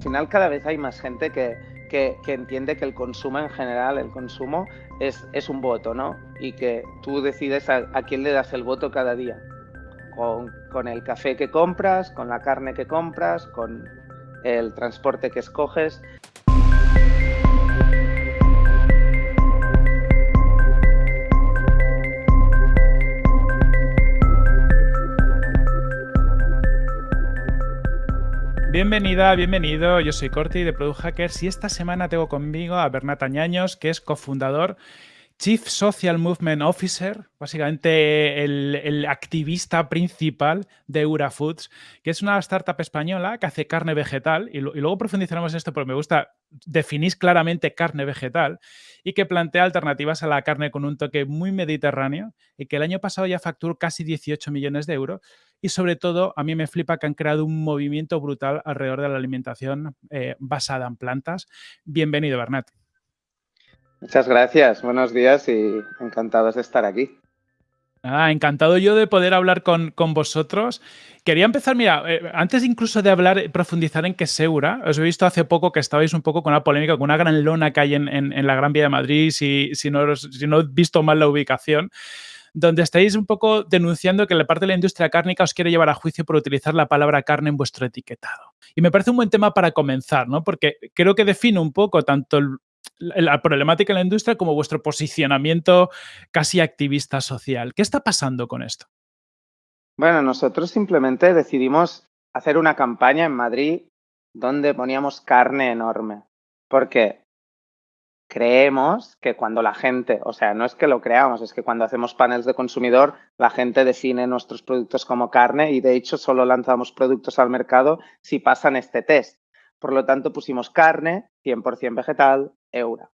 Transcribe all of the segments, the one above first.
final cada vez hay más gente que, que, entiende que el consumo en general, el consumo es, es un voto, ¿no? Y que tú decides a, quién le das el voto cada día. Con, con, el café que compras, con la carne que compras, con el transporte que escoges. Bienvenida, bienvenido. Yo soy Corti de Product Hackers y esta semana tengo conmigo a Bernat Añaños, que es cofundador, Chief Social Movement Officer, básicamente el, activista principal de Eura Foods, que es una startup española que hace carne vegetal y, luego profundizaremos en esto porque me gusta, definís claramente carne vegetal y que plantea alternativas a la carne con un toque muy mediterráneo y que el año pasado ya facturó casi 18 millones de euros y sobre todo a mí me flipa que han creado un movimiento brutal alrededor de la alimentación eh, basada en plantas. Bienvenido, Bernat. Muchas gracias, buenos días y encantados de estar aquí. Ah, encantado yo de poder hablar con, vosotros. Quería empezar, mira, eh, antes incluso de hablar, profundizar en qué Seura, os he visto hace poco que estabais un poco con una polémica, con una gran lona que hay en, la Gran Vía de Madrid, si, si, no, si no he visto mal la ubicación donde estáis un poco denunciando que la parte de la industria cárnica os quiere llevar a juicio por utilizar la palabra carne en vuestro etiquetado. Y me parece un buen tema para comenzar, ¿no? Porque creo que define un poco tanto la problemática en la industria como vuestro posicionamiento casi activista social. ¿Qué está pasando con esto? Bueno, nosotros simplemente decidimos hacer una campaña en Madrid donde poníamos carne enorme. ¿Por qué? creemos que cuando la gente, o sea, no es que lo creamos, es que cuando hacemos paneles de consumidor, la gente define nuestros productos como carne y de hecho solo lanzamos productos al mercado si pasan este test. Por lo tanto, pusimos carne, 100% vegetal, eura.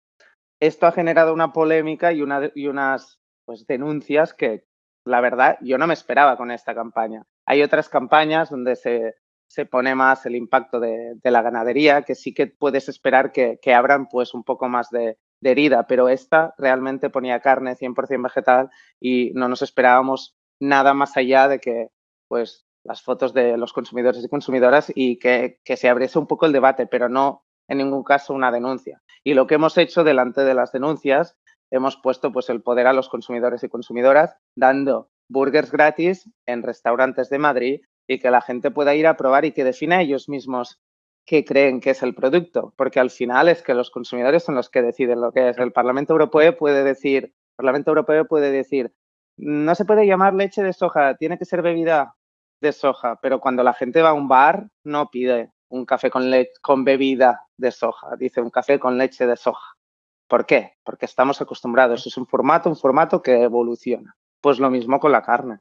Esto ha generado una polémica y, una, y unas pues, denuncias que, la verdad, yo no me esperaba con esta campaña. Hay otras campañas donde se, se pone más el impacto de, la ganadería, que sí que puedes esperar que, abran pues un poco más de, herida, pero esta realmente ponía carne 100% vegetal y no nos esperábamos nada más allá de que pues las fotos de los consumidores y consumidoras y que, que se abriese un poco el debate, pero no en ningún caso una denuncia. Y lo que hemos hecho delante de las denuncias, hemos puesto pues el poder a los consumidores y consumidoras dando burgers gratis en restaurantes de Madrid y que la gente pueda ir a probar y que defina ellos mismos qué creen que es el producto, porque al final es que los consumidores son los que deciden lo que es. El Parlamento Europeo puede decir, Parlamento Europeo puede decir, no se puede llamar leche de soja, tiene que ser bebida de soja, pero cuando la gente va a un bar no pide un café con, con bebida de soja, dice un café con leche de soja. ¿Por qué? Porque estamos acostumbrados. Es un formato, un formato que evoluciona. Pues lo mismo con la carne.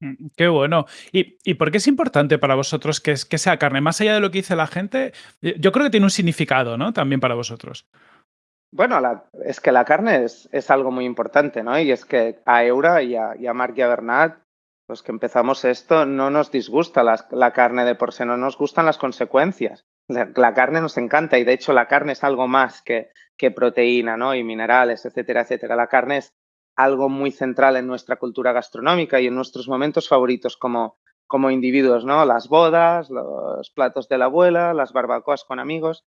Mm, qué bueno. ¿Y, por qué es importante para vosotros que, que, sea carne? Más allá de lo que dice la gente, eh, yo creo que tiene un significado, ¿no? También para vosotros. Bueno, es que la carne es, es, algo muy importante, ¿no? Y es que a Eura y a, y a Marc y a Bernat, los que empezamos esto, no nos disgusta la, carne de por sí, no nos gustan las consecuencias. La, carne nos encanta y de hecho la carne es algo más que, proteína, ¿no? Y minerales, etcétera, etcétera. La carne es algo muy central en nuestra cultura gastronómica y en nuestros momentos favoritos como, como individuos, ¿no? Las bodas, los platos de la abuela, las barbacoas con amigos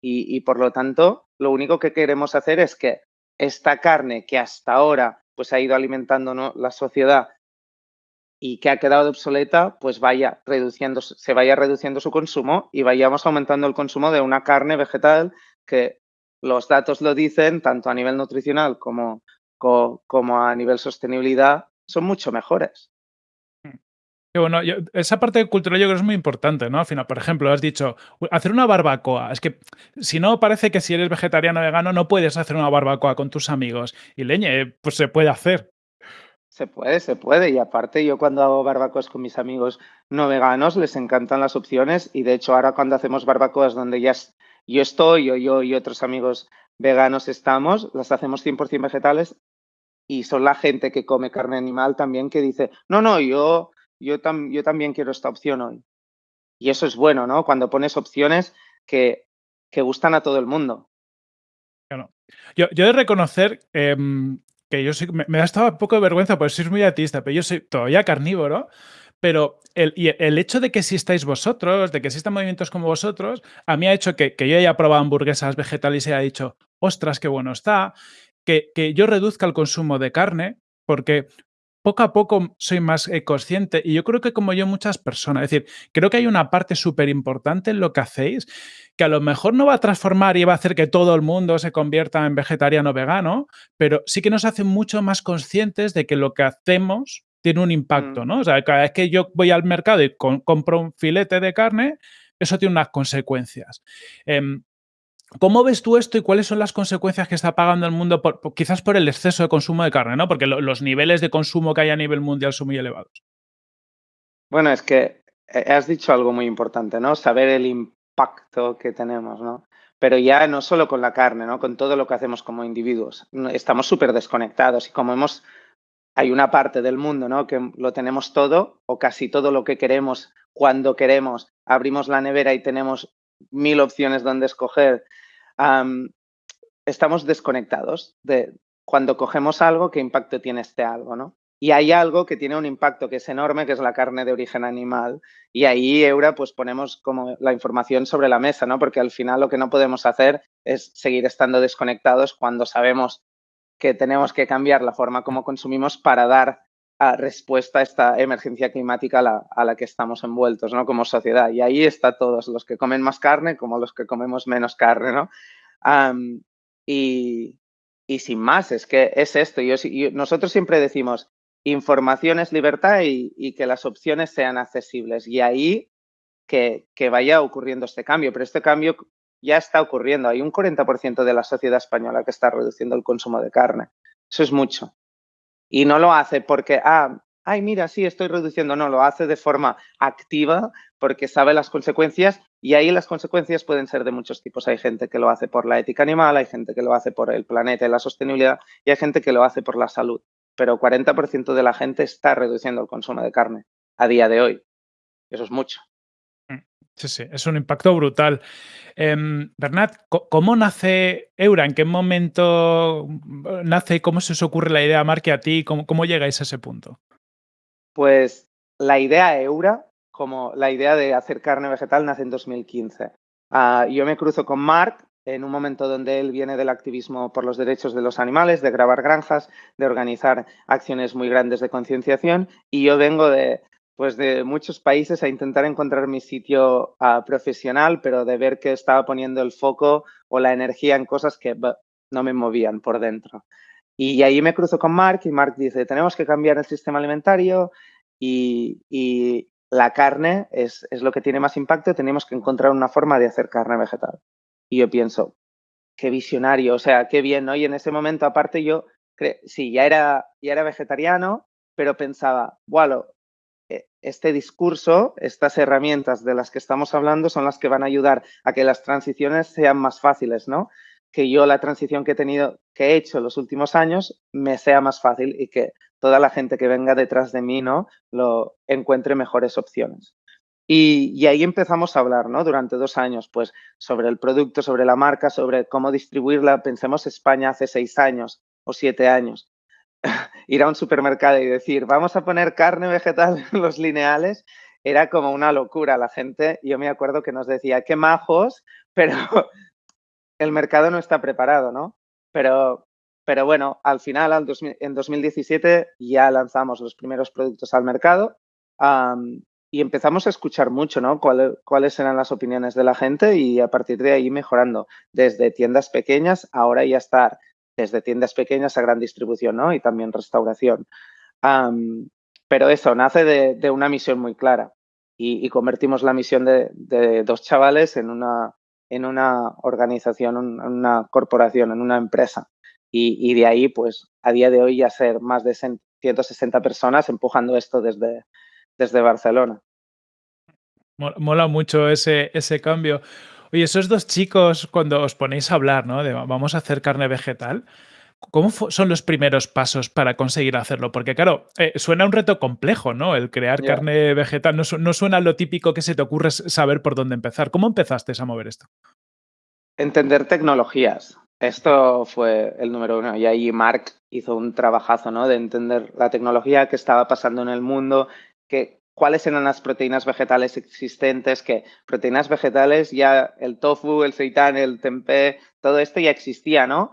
y, por lo tanto lo único que queremos hacer es que esta carne que hasta ahora pues ha ido alimentando la sociedad y que ha quedado obsoleta, pues vaya reduciendo, se vaya reduciendo su consumo y vayamos aumentando el consumo de una carne vegetal que los datos lo dicen, tanto a nivel nutricional como, como a nivel sostenibilidad son mucho mejores. Mm. bueno, esa parte cultural yo creo que es muy importante, ¿no? Al final, por ejemplo, has dicho, hacer una barbacoa. Es que si no, parece que si eres vegetariano o vegano no puedes hacer una barbacoa con tus amigos. Y leñe, pues se puede hacer. Se puede, se puede. Y aparte, yo cuando hago barbacoas con mis amigos no veganos, les encantan las opciones. Y de hecho, ahora cuando hacemos barbacoas donde ya yo estoy, o yo y otros amigos veganos estamos, las hacemos 100% vegetales y son la gente que come carne animal también que dice, no, no, yo, yo, yo también quiero esta opción hoy. Y eso es bueno, ¿no? Cuando pones opciones que, que gustan a todo el mundo. Yo, yo he de reconocer em, que yo me, da estado un poco de vergüenza porque soy muy artista, pero yo soy todavía carnívoro pero el, el, hecho de que existáis vosotros, de que existan movimientos como vosotros, a mí ha hecho que, que yo haya probado hamburguesas vegetales y haya dicho, ostras, qué bueno está, que, que yo reduzca el consumo de carne, porque poco a poco soy más eh, consciente y yo creo que como yo muchas personas, es decir, creo que hay una parte súper importante en lo que hacéis que a lo mejor no va a transformar y va a hacer que todo el mundo se convierta en vegetariano o vegano, pero sí que nos hace mucho más conscientes de que lo que hacemos tiene un impacto, Mm. ¿no? O sea, cada vez que yo voy al mercado y compro un filete de carne, eso tiene unas consecuencias. Em, ¿Cómo ves tú esto y cuáles son las consecuencias que está pagando el mundo, quizás por el exceso de consumo de carne, ¿no? Porque lo, los niveles de consumo que hay a nivel mundial son muy elevados. Bueno, es que eh, has dicho algo muy importante, ¿no? Saber el impacto que tenemos, ¿no? Pero ya no solo con la carne, ¿no? Con todo lo que hacemos como individuos. Estamos súper desconectados y como hemos hay una parte del mundo, ¿no? Que lo tenemos todo o casi todo lo que queremos cuando queremos. Abrimos la nevera y tenemos mil opciones donde escoger. Estamos desconectados de cuando cogemos algo, qué impacto tiene este algo, ¿no? Y hay algo que tiene un impacto que es enorme, que es la carne de origen animal. Y ahí, Eura, pues ponemos como la información sobre la mesa, ¿no? Porque al final lo que no podemos hacer es seguir estando desconectados cuando sabemos que tenemos que cambiar la forma como consumimos para dar uh, respuesta a esta emergencia climática a la, a la, que estamos envueltos, ¿no? Como sociedad. Y ahí está todos, los que comen más carne como los que comemos menos carne, ¿no? Um, y, y, sin más, es que es esto. Yo, yo, nosotros siempre decimos, información es libertad y, y, que las opciones sean accesibles. Y ahí que, que vaya ocurriendo este cambio. Pero este cambio ya está ocurriendo. Hay un 40% de la sociedad española que está reduciendo el consumo de carne. Eso es mucho. Y no lo hace porque, ah, ay, mira, sí, estoy reduciendo. No, lo hace de forma activa porque sabe las consecuencias y ahí las consecuencias pueden ser de muchos tipos. Hay gente que lo hace por la ética animal, hay gente que lo hace por el planeta y la sostenibilidad y hay gente que lo hace por la salud. Pero 40% de la gente está reduciendo el consumo de carne a día de hoy. Eso es mucho. Sí, sí, es un impacto brutal. Eh, Bernat, ¿cómo nace Eura? ¿En qué momento nace y cómo se os ocurre la idea, Marque, a ti? ¿Cómo, ¿Cómo, llegáis a ese punto? Pues la idea Eura, como la idea de hacer carne vegetal, nace en 2015. Uh, yo me cruzo con Marc en un momento donde él viene del activismo por los derechos de los animales, de grabar granjas, de organizar acciones muy grandes de concienciación, y yo vengo de, pues de muchos países a intentar encontrar mi sitio uh, profesional, pero de ver que estaba poniendo el foco o la energía en cosas que no me movían por dentro. Y ahí me cruzo con Mark y Mark dice, tenemos que cambiar el sistema alimentario y, y la carne es, es, lo que tiene más impacto, tenemos que encontrar una forma de hacer carne vegetal. Y yo pienso, qué visionario, o sea, qué bien, ¿no? Y en ese momento, aparte, yo, sí, ya era, ya era vegetariano, pero pensaba, bueno, este discurso, estas herramientas de las que estamos hablando son las que van a ayudar a que las transiciones sean más fáciles, ¿no? Que yo la transición que he tenido, que he hecho los últimos años, me sea más fácil y que toda la gente que venga detrás de mí, ¿no? Lo encuentre mejores opciones. Y, y, ahí empezamos a hablar, ¿no? Durante dos años, pues, sobre el producto, sobre la marca, sobre cómo distribuirla. Pensemos España hace seis años o siete años. Ir a un supermercado y decir, vamos a poner carne vegetal en los lineales, era como una locura. La gente, yo me acuerdo que nos decía, qué majos, pero el mercado no está preparado, ¿no? Pero, pero bueno, al final, al dos, en 2017, ya lanzamos los primeros productos al mercado. Um, y empezamos a escuchar mucho, ¿no? ¿Cuál, cuáles eran las opiniones de la gente y a partir de ahí mejorando desde tiendas pequeñas, ahora ya estar desde tiendas pequeñas a gran distribución, ¿no? Y también restauración. Pero eso nace de, una misión muy clara y, convertimos la misión de, de, dos chavales en una, en una organización, en una corporación, en una empresa. Y, y, de ahí, pues, a día de hoy ya ser más de 160 personas empujando esto desde, desde Barcelona. Mola mucho ese, ese cambio. Oye, esos dos chicos, cuando os ponéis a hablar, ¿no? De vamos a hacer carne vegetal, ¿cómo son los primeros pasos para conseguir hacerlo? Porque, claro, eh, suena un reto complejo, ¿no? El crear yeah. carne vegetal no, no, suena lo típico que se te ocurre saber por dónde empezar. ¿Cómo empezaste a mover esto? Entender tecnologías. Esto fue el número uno. Y ahí Mark hizo un trabajazo, ¿no? De entender la tecnología que estaba pasando en el mundo, que cuáles eran las proteínas vegetales existentes, que proteínas vegetales ya el tofu, el seitan, el tempeh, todo esto ya existía, ¿no?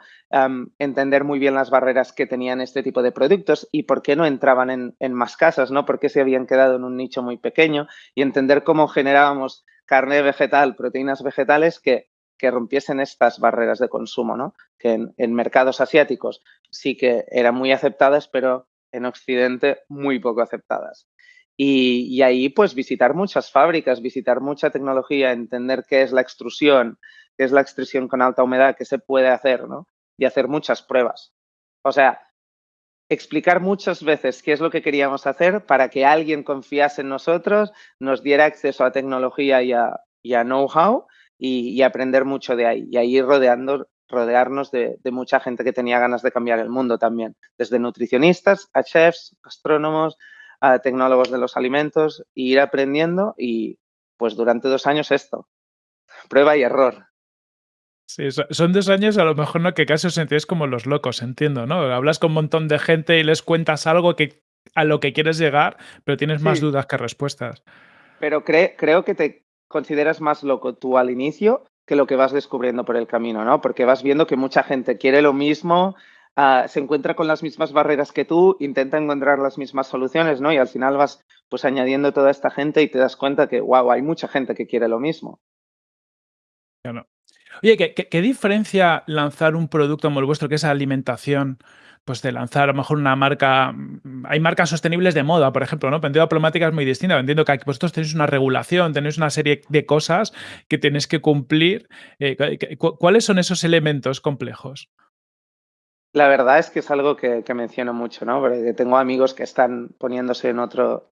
entender muy bien las barreras que tenían este tipo de productos y por qué no entraban en, en, más casas, ¿no? Por qué se habían quedado en un nicho muy pequeño y entender cómo generábamos carne vegetal, proteínas vegetales que, que rompiesen estas barreras de consumo, ¿no? Que en, en mercados asiáticos sí que eran muy aceptadas, pero en Occidente muy poco aceptadas. Y, ahí, pues, visitar muchas fábricas, visitar mucha tecnología, entender qué es la extrusión, qué es la extrusión con alta humedad, qué se puede hacer, ¿no? Y hacer muchas pruebas. O sea, explicar muchas veces qué es lo que queríamos hacer para que alguien confiase en nosotros, nos diera acceso a tecnología y a, know-how y, aprender mucho de ahí. Y ahí rodeando, rodearnos de, de, mucha gente que tenía ganas de cambiar el mundo también, desde nutricionistas a chefs, astrónomos, a tecnólogos de los alimentos e ir aprendiendo y pues durante dos años esto, prueba y error. Sí, son dos años a lo mejor no que casi os sentís como los locos, entiendo, ¿no? Hablas con un montón de gente y les cuentas algo que a lo que quieres llegar, pero tienes más dudas que respuestas. Pero creo que te consideras más loco tú al inicio que lo que vas descubriendo por el camino, ¿no? Porque vas viendo que mucha gente quiere lo mismo, Ah, se encuentra con las mismas barreras que tú, intenta encontrar las mismas soluciones, ¿no? Y al final vas pues añadiendo toda esta gente y te das cuenta que, wow, hay mucha gente que quiere lo mismo. Oye, ¿qué, diferencia lanzar un producto como el vuestro, que es alimentación, pues de lanzar a lo mejor una marca, mm, hay marcas sostenibles de moda, por ejemplo, ¿no? Vendido Diplomática es muy distinta, entiendo que vosotros tenéis una regulación, tenéis una serie de cosas que tenéis que cumplir. Eh, ¿Cuáles son esos elementos complejos? La verdad es que es algo que, menciono mucho, ¿no? Porque tengo amigos que están poniéndose en otro,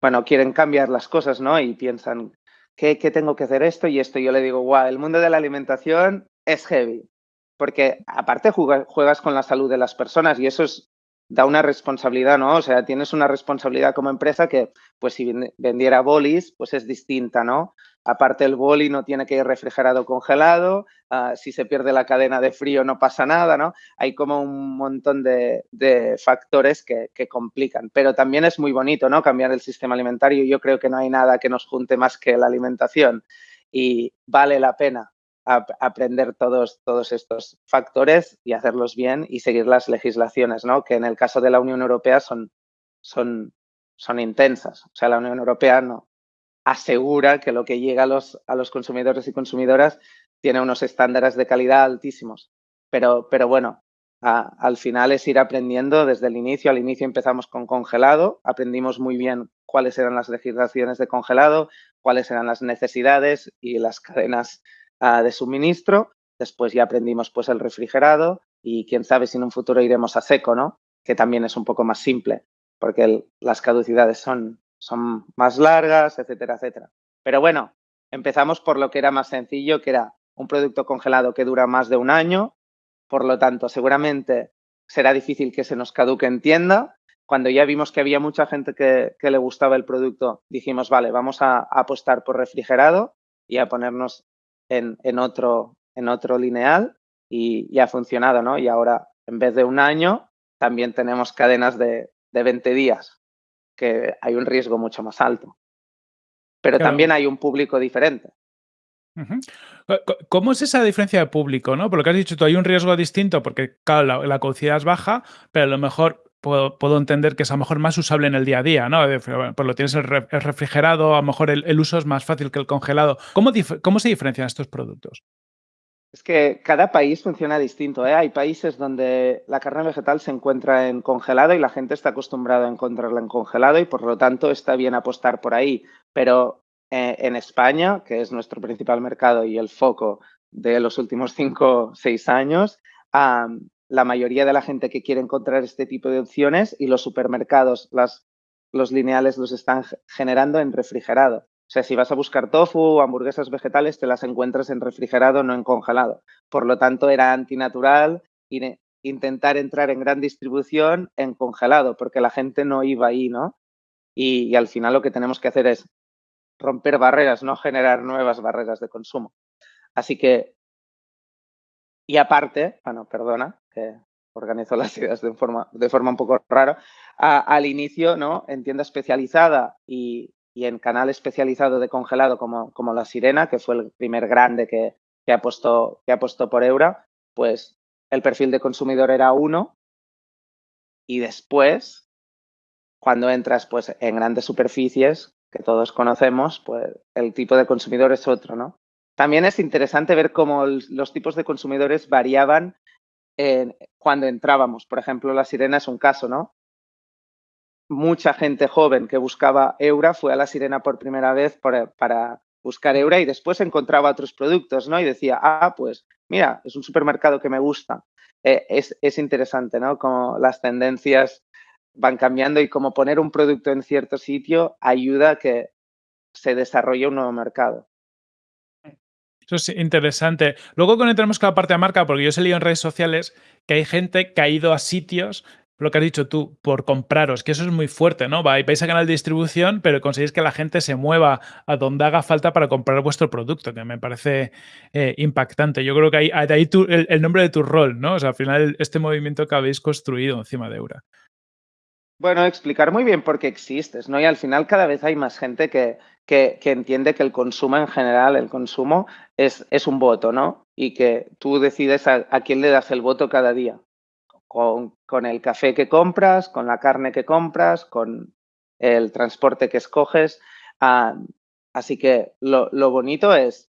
bueno, quieren cambiar las cosas, ¿no? Y piensan, ¿qué, tengo que hacer esto y esto? Y yo le digo, guau, el mundo de la alimentación es heavy. Porque aparte juegas con la salud de las personas y eso es, da una responsabilidad, ¿no? O sea, tienes una responsabilidad como empresa que, pues si vendiera bolis, pues es distinta, ¿no? Aparte el boli no tiene que ir refrigerado congelado, ah, si se pierde la cadena de frío no pasa nada, ¿no? Hay como un montón de, factores que, complican, pero también es muy bonito, ¿no? Cambiar el sistema alimentario. Yo creo que no hay nada que nos junte más que la alimentación y vale la pena aprender todos, todos estos factores y hacerlos bien y seguir las legislaciones, ¿no? Que en el caso de la Unión Europea son, son, son intensas. O sea, la Unión Europea no, asegura que lo que llega a los, a los consumidores y consumidoras tiene unos estándares de calidad altísimos. Pero, pero bueno, al final es ir aprendiendo desde el inicio. Al inicio empezamos con congelado, aprendimos muy bien cuáles eran las legislaciones de congelado, cuáles eran las necesidades y las cadenas ah, de suministro. Después ya aprendimos pues el refrigerado y quién sabe si en un futuro iremos a seco, ¿no? Que también es un poco más simple porque las caducidades son, son más largas, etcétera, etcétera. Pero bueno, empezamos por lo que era más sencillo, que era un producto congelado que dura más de un año, por lo tanto, seguramente será difícil que se nos caduque en tienda. Cuando ya vimos que había mucha gente que, le gustaba el producto, dijimos, vale, vamos a, apostar por refrigerado y a ponernos en, otro, en otro lineal y, ha funcionado, ¿no? Y ahora, en vez de un año, también tenemos cadenas de, de 20 días que hay un riesgo mucho más alto. Pero también hay un público diferente. ¿Cómo es esa diferencia de público? ¿no? Por lo que has dicho tú, hay un riesgo distinto porque, claro, la, la es baja, pero a lo mejor puedo, entender que es a lo mejor más usable en el día a día, ¿no? Pues lo tienes el, refrigerado, a lo mejor el, uso es más fácil que el congelado. ¿Cómo, ¿Cómo se diferencian estos productos? Es que cada país funciona distinto. ¿eh? Hay países donde la carne vegetal se encuentra en congelado y la gente está acostumbrada a encontrarla en congelado y por lo tanto está bien apostar por ahí. Pero eh, en España, que es nuestro principal mercado y el foco de los últimos cinco o seis años, la mayoría de la gente que quiere encontrar este tipo de opciones y los supermercados, las, los lineales los están generando en refrigerado. O sea, si vas a buscar tofu o hamburguesas vegetales, te las encuentras en refrigerado, no en congelado. Por lo tanto, era antinatural intentar entrar en gran distribución en congelado, porque la gente no iba ahí, ¿no? Y, al final lo que tenemos que hacer es romper barreras, no generar nuevas barreras de consumo. Así que, y aparte, bueno, perdona, que organizo las ideas de forma, de forma un poco rara, al inicio, ¿no? En tienda especializada y, en canal especializado de congelado como, como La Sirena, que fue el primer grande que, que, apostó, que apostó por Eura, pues el perfil de consumidor era uno y después, cuando entras pues, en grandes superficies que todos conocemos, pues el tipo de consumidor es otro, ¿no? También es interesante ver cómo los tipos de consumidores variaban cuando entrábamos. Por ejemplo, La Sirena es un caso, ¿no? Mucha gente joven que buscaba Eura fue a La Sirena por primera vez para buscar Eura y después encontraba otros productos, ¿no? Y decía, ah, pues mira, es un supermercado que me gusta. Eh, es, interesante, ¿no? Como las tendencias van cambiando y como poner un producto en cierto sitio ayuda a que se desarrolle un nuevo mercado. Eso es interesante. Luego conectamos con la parte de marca, porque yo he leído en redes sociales que hay gente que ha ido a sitios lo que has dicho tú, por compraros, que eso es muy fuerte, ¿no? Vais a canal de distribución, pero conseguís que la gente se mueva a donde haga falta para comprar vuestro producto, que me parece eh, impactante. Yo creo que ahí, ahí el, nombre de tu rol, ¿no? O sea, al final este movimiento que habéis construido encima de Eura. Bueno, explicar muy bien por qué existes, ¿no? Y al final cada vez hay más gente que, que, entiende que el consumo en general, el consumo es, es, un voto, ¿no? Y que tú decides a quién le das el voto cada día con, el café que compras, con la carne que compras, con el transporte que escoges. Ah, así que lo, bonito es,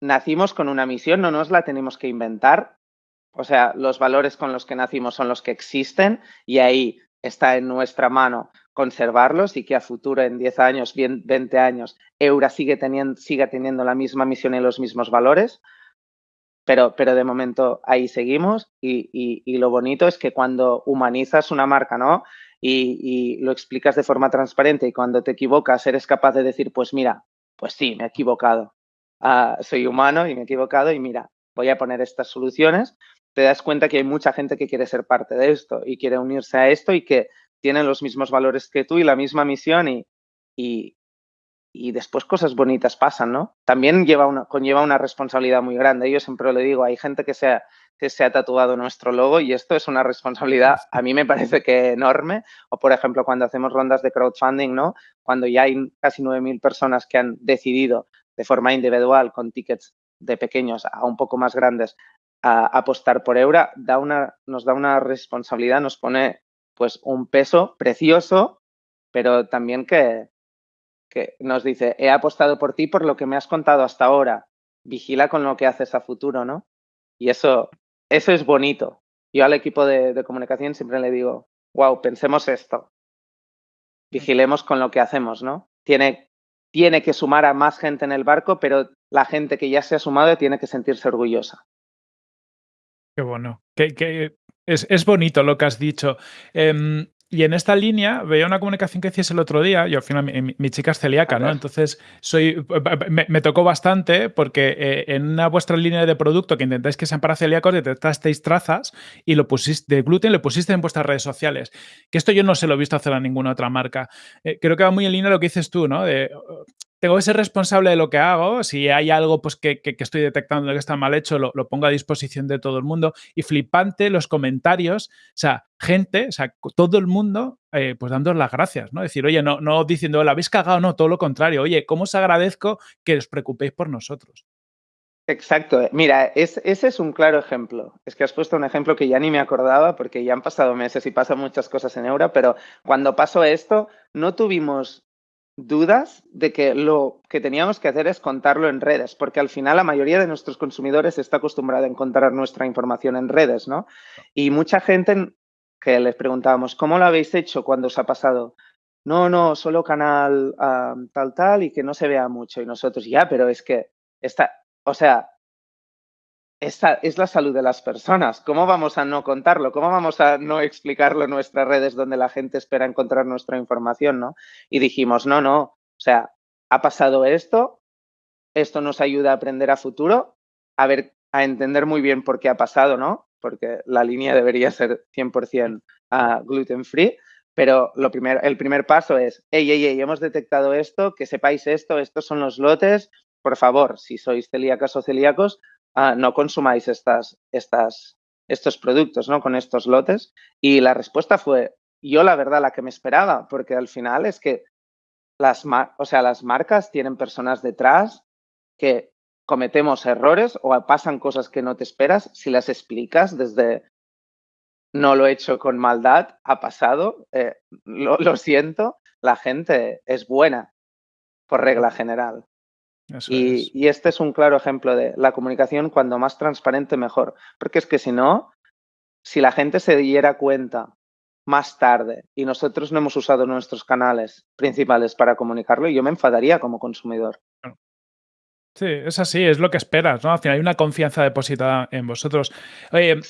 nacimos con una misión, no nos la tenemos que inventar. O sea, los valores con los que nacimos son los que existen y ahí está en nuestra mano conservarlos y que a futuro, en 10 años, 20 años, Eura siga teniendo la misma misión y los mismos valores pero, pero de momento ahí seguimos y, lo bonito es que cuando humanizas una marca, ¿no? Y, lo explicas de forma transparente y cuando te equivocas eres capaz de decir, pues mira, pues sí, me he equivocado. Ah, soy humano y me he equivocado y mira, voy a poner estas soluciones. Te das cuenta que hay mucha gente que quiere ser parte de esto y quiere unirse a esto y que tienen los mismos valores que tú y la misma misión y, y después cosas bonitas pasan, ¿no? También lleva una, conlleva una responsabilidad muy grande. Yo siempre lo digo, hay gente que se, ha, que se ha tatuado nuestro logo y esto es una responsabilidad, a mí me parece que enorme. O, por ejemplo, cuando hacemos rondas de crowdfunding, ¿no? Cuando ya hay casi 9.000 personas que han decidido de forma individual, con tickets de pequeños a un poco más grandes, a, apostar por Eura, da una, nos da una responsabilidad, nos pone pues un peso precioso, pero también que, que nos dice, he apostado por ti por lo que me has contado hasta ahora, vigila con lo que haces a futuro, ¿no? Y eso, eso es bonito. Yo al equipo de, comunicación siempre le digo, wow, pensemos esto, vigilemos con lo que hacemos, ¿no? Tiene, tiene que sumar a más gente en el barco, pero la gente que ya se ha sumado tiene que sentirse orgullosa. Qué bueno. Que, es, es, bonito lo que has dicho. Em, y en esta línea veía una comunicación que hacías el otro día, y al final mi, chica es celíaca, ¿no? Entonces soy, me, tocó bastante porque eh, en una vuestra línea de producto que intentáis que sean para celíacos, detectasteis trazas y lo pusiste de gluten, lo pusiste en vuestras redes sociales. Que esto yo no se lo he visto hacer a ninguna otra marca. Eh, creo que va muy en línea lo que dices tú, ¿no? De, tengo que ser responsable de lo que hago. Si hay algo pues, que, estoy detectando que está mal hecho, lo, pongo a disposición de todo el mundo. Y flipante los comentarios, o sea, gente, o sea, todo el mundo, eh, pues dando las gracias, ¿no? Decir, oye, no, no diciendo, la habéis cagado, no, todo lo contrario. Oye, ¿cómo os agradezco que os preocupéis por nosotros? Exacto. Mira, ese es un claro ejemplo. Es que has puesto un ejemplo que ya ni me acordaba porque ya han pasado meses y pasan muchas cosas en Euro, pero cuando pasó esto, no tuvimos dudas de que lo que teníamos que hacer es contarlo en redes, porque al final la mayoría de nuestros consumidores está acostumbrada a encontrar nuestra información en redes, ¿no? Y mucha gente que les preguntábamos, ¿cómo lo habéis hecho cuando os ha pasado? No, no, solo canal tal, tal y que no se vea mucho. Y nosotros, ya, pero es que está, o sea, esta es la salud de las personas. ¿Cómo vamos a no contarlo? ¿Cómo vamos a no explicarlo en nuestras redes donde la gente espera encontrar nuestra información? ¿no? Y dijimos, no, no, o sea, ha pasado esto, esto nos ayuda a aprender a futuro, a ver, a entender muy bien por qué ha pasado, ¿no? Porque la línea debería ser 100% ah, gluten free. Pero lo primero, el primer paso es, hey, hey, hey, hemos detectado esto, que sepáis esto, estos son los lotes. Por favor, si sois celíacas o celíacos, Ah, no consumáis estas, estas, estos productos, ¿no? Con estos lotes. Y la respuesta fue, yo la verdad, la que me esperaba, porque al final es que las, o sea, las marcas tienen personas detrás que cometemos errores o pasan cosas que no te esperas si las explicas desde no lo he hecho con maldad, ha pasado, eh, lo, siento, la gente es buena por regla general. Y, y, este es un claro ejemplo de la comunicación, cuando más transparente, mejor. Porque es que si no, si la gente se diera cuenta más tarde y nosotros no hemos usado nuestros canales principales para comunicarlo, yo me enfadaría como consumidor. Sí, es así, es lo que esperas, ¿no? Al final hay una confianza depositada en vosotros. Oye,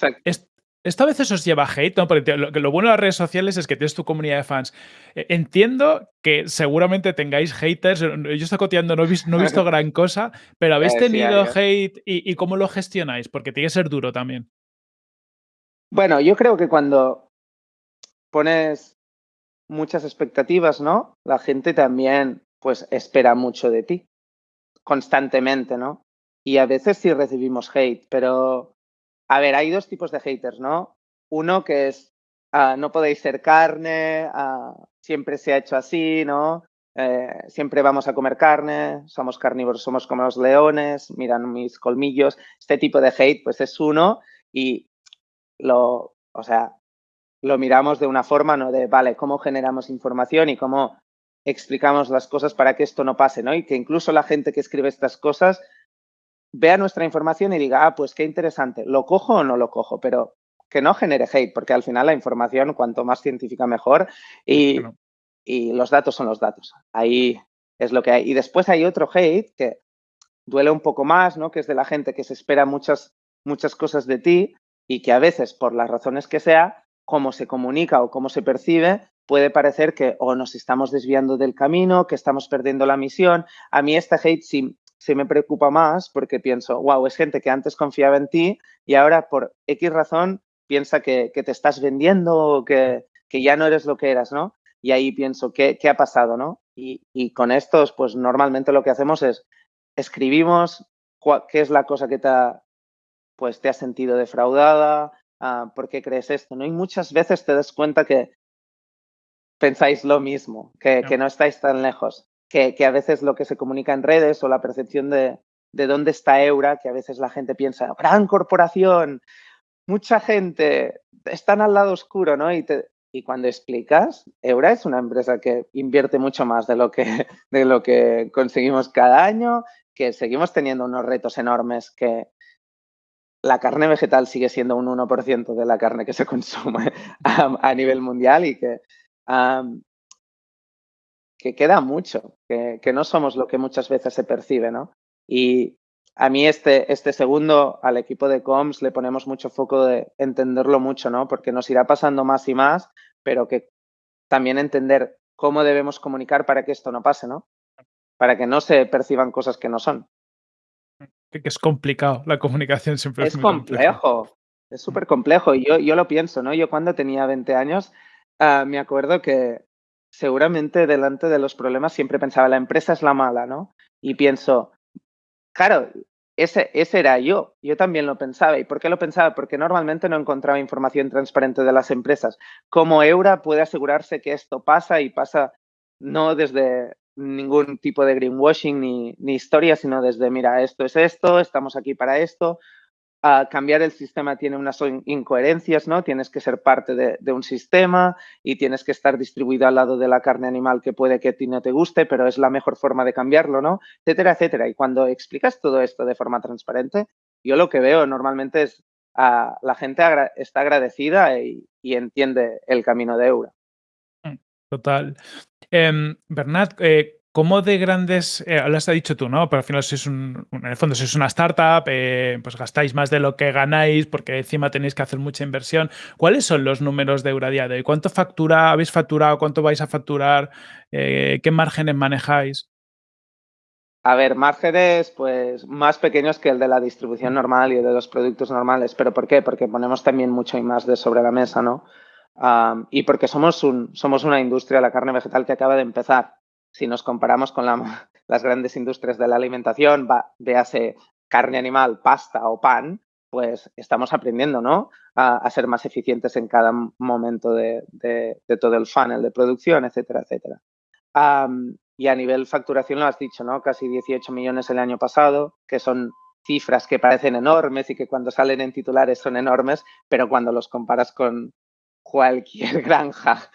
esto a veces os lleva a hate, ¿no? Porque lo, bueno de las redes sociales es que tienes tu comunidad de fans. E, entiendo que seguramente tengáis haters. Yo estoy coteando, no he visto, no he visto gran cosa, pero ¿habéis eh, tenido hate y, y, cómo lo gestionáis? Porque tiene que ser duro también. Bueno, yo creo que cuando pones muchas expectativas, ¿no? La gente también, pues, espera mucho de ti constantemente, ¿no? Y a veces sí recibimos hate, pero a ver, hay dos tipos de haters, ¿no? Uno que es, ah, no podéis ser carne, ah, siempre se ha hecho así, ¿no? Eh, siempre vamos a comer carne, somos carnívoros, somos como los leones, miran mis colmillos. Este tipo de hate, pues es uno y lo, o sea, lo miramos de una forma, ¿no? De, vale, ¿cómo generamos información y cómo explicamos las cosas para que esto no pase, ¿no? Y que incluso la gente que escribe estas cosas vea nuestra información y diga, ah, pues qué interesante, ¿lo cojo o no lo cojo? Pero que no genere hate, porque al final la información, cuanto más científica, mejor. Y, y los datos son los datos. Ahí es lo que hay. Y después hay otro hate que duele un poco más, ¿no? Que es de la gente que se espera muchas, muchas cosas de ti y que a veces, por las razones que sea, cómo se comunica o cómo se percibe, puede parecer que o nos estamos desviando del camino, que estamos perdiendo la misión. A mí este hate sí, se me preocupa más porque pienso, wow, es gente que antes confiaba en ti y ahora por X razón piensa que, te estás vendiendo o que, que, ya no eres lo que eras, ¿no? Y ahí pienso, ¿qué, qué ha pasado, no? Y, y, con estos, pues normalmente lo que hacemos es escribimos qué es la cosa que te ha, pues, te ha sentido defraudada, uh, por qué crees esto, ¿no? Y muchas veces te das cuenta que pensáis lo mismo, que no, que no estáis tan lejos que, a veces lo que se comunica en redes o la percepción de, de dónde está Eura, que a veces la gente piensa, gran corporación, mucha gente, están al lado oscuro, ¿no? Y, y cuando explicas, Eura es una empresa que invierte mucho más de lo que, de lo que conseguimos cada año, que seguimos teniendo unos retos enormes que la carne vegetal sigue siendo un 1% de la carne que se consume a, nivel mundial y que que queda mucho, que, que, no somos lo que muchas veces se percibe, ¿no? Y a mí este, este segundo, al equipo de comms, le ponemos mucho foco de entenderlo mucho, ¿no? Porque nos irá pasando más y más, pero que también entender cómo debemos comunicar para que esto no pase, ¿no? Para que no se perciban cosas que no son. Que es complicado, la comunicación siempre es, es complejo. Es súper complejo y yo, yo lo pienso, ¿no? Yo cuando tenía 20 años uh, me acuerdo que seguramente delante de los problemas siempre pensaba, la empresa es la mala, ¿no? Y pienso, claro, ese, ese era yo, yo también lo pensaba. ¿Y por qué lo pensaba? Porque normalmente no encontraba información transparente de las empresas. Como Eura puede asegurarse que esto pasa y pasa no desde ningún tipo de greenwashing ni, ni historia, sino desde, mira, esto es esto, estamos aquí para esto, cambiar el sistema tiene unas incoherencias, ¿no? Tienes que ser parte de, un sistema y tienes que estar distribuido al lado de la carne animal que puede que a ti no te guste, pero es la mejor forma de cambiarlo, ¿no? Etcétera, etcétera. Y cuando explicas todo esto de forma transparente, yo lo que veo normalmente es a la gente está agradecida y, entiende el camino de Eura. Mm, total. Eh, Bernat, eh, ¿Cómo de grandes, eh, lo has dicho tú, ¿no? Pero al final sois un, en el fondo sois una startup, eh, pues gastáis más de lo que ganáis porque encima tenéis que hacer mucha inversión. ¿Cuáles son los números de Euradia de? ¿Cuánto factura, habéis facturado? ¿Cuánto vais a facturar? Eh, ¿Qué márgenes manejáis? A ver, márgenes pues más pequeños que el de la distribución normal y de los productos normales. ¿Pero por qué? Porque ponemos también mucho y más de sobre la mesa, ¿no? Um, y porque somos, un, somos una industria, la carne vegetal, que acaba de empezar si nos comparamos con las grandes industrias de la alimentación, va, véase carne animal, pasta o pan, pues estamos aprendiendo, ¿no? A, ser más eficientes en cada momento de, todo el funnel de producción, etcétera, etcétera. y a nivel facturación lo has dicho, ¿no? Casi 18 millones el año pasado, que son cifras que parecen enormes y que cuando salen en titulares son enormes, pero cuando los comparas con cualquier granja,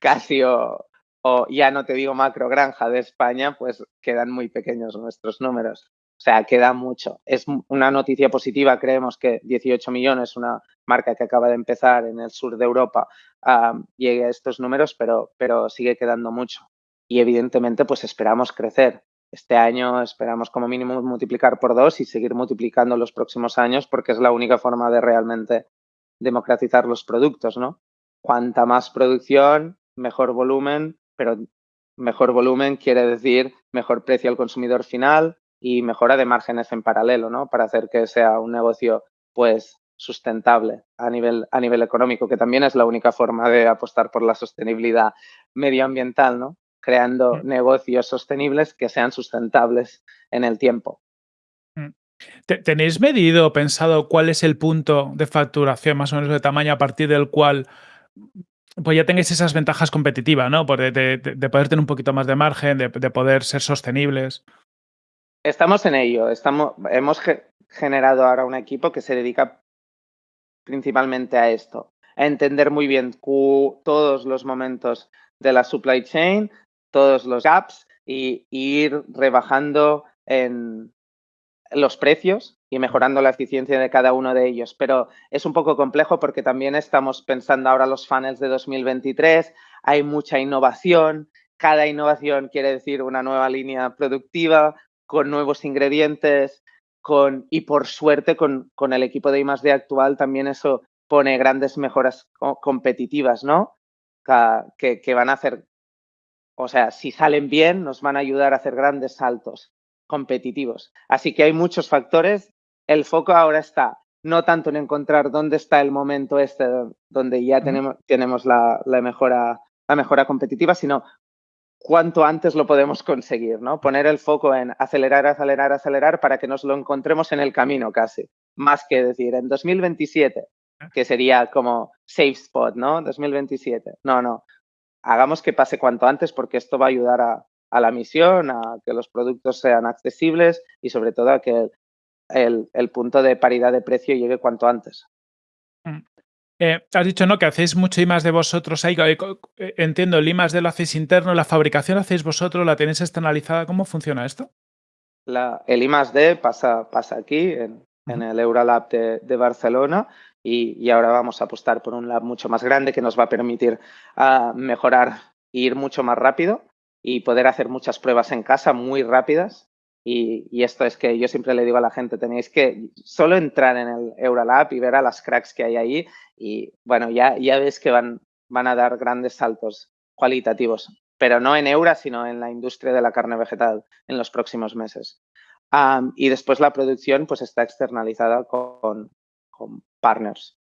casi o, o ya no te digo macro granja de España, pues quedan muy pequeños nuestros números. O sea, queda mucho. Es una noticia positiva, creemos que 18 millones, una marca que acaba de empezar en el sur de Europa, llegue a estos números, pero, pero sigue quedando mucho. Y evidentemente, pues esperamos crecer. Este año esperamos como mínimo multiplicar por dos y seguir multiplicando los próximos años porque es la única forma de realmente democratizar los productos, ¿no? Cuanta más producción, mejor volumen, pero mejor volumen quiere decir mejor precio al consumidor final, y mejora de márgenes en paralelo, ¿no? Para hacer que sea un negocio, pues, sustentable a nivel, a nivel económico, que también es la única forma de apostar por la sostenibilidad medioambiental, ¿no? Creando mm. negocios sostenibles que sean sustentables en el tiempo. Mm. ¿Tenéis medido, pensado cuál es el punto de facturación más o menos de tamaño a partir del cual pues ya tengáis esas ventajas competitivas, ¿no? De, de, poder tener un poquito más de margen, de, poder ser sostenibles. Estamos en ello. Estamos, hemos generado ahora un equipo que se dedica principalmente a esto, a entender muy bien todos los momentos de la supply chain, todos los gaps y, ir rebajando en los precios y mejorando la eficiencia de cada uno de ellos. Pero es un poco complejo porque también estamos pensando ahora los funnels de 2023, hay mucha innovación, cada innovación quiere decir una nueva línea productiva, con nuevos ingredientes, con, y por suerte con, con el equipo de I+.D. actual también eso pone grandes mejoras competitivas, ¿no? Que, que, van a hacer, o sea, si salen bien, nos van a ayudar a hacer grandes saltos competitivos. Así que hay muchos factores. El foco ahora está no tanto en encontrar dónde está el momento este donde ya tenemos, tenemos la, la, mejora, la mejora competitiva, sino cuanto antes lo podemos conseguir, ¿no? Poner el foco en acelerar, acelerar, acelerar para que nos lo encontremos en el camino casi, más que decir en 2027, que sería como safe spot, ¿no? 2027. No, no. Hagamos que pase cuanto antes porque esto va a ayudar a, la misión, a que los productos sean accesibles y sobre todo a que el, el punto de paridad de precio llegue cuanto antes. Mm. Eh, has dicho, ¿no? Que hacéis mucho I más de vosotros ahí. Eh, eh, entiendo, el I más de lo hacéis interno, la fabricación la hacéis vosotros, la tenéis externalizada. ¿Cómo funciona esto? La, el I más D pasa, pasa aquí, en, el Eurolab de, de Barcelona, y, ahora vamos a apostar por un lab mucho más grande que nos va a permitir uh, mejorar e ir mucho más rápido y poder hacer muchas pruebas en casa muy rápidas y, esto es que yo siempre le digo a la gente, tenéis que solo entrar en el Eurolab y ver a las cracks que hay ahí y bueno, ya, ya ves que van, van a dar grandes saltos cualitativos, pero no en Eura, sino en la industria de la carne vegetal en los próximos meses. y después la producción pues está externalizada con, con partners.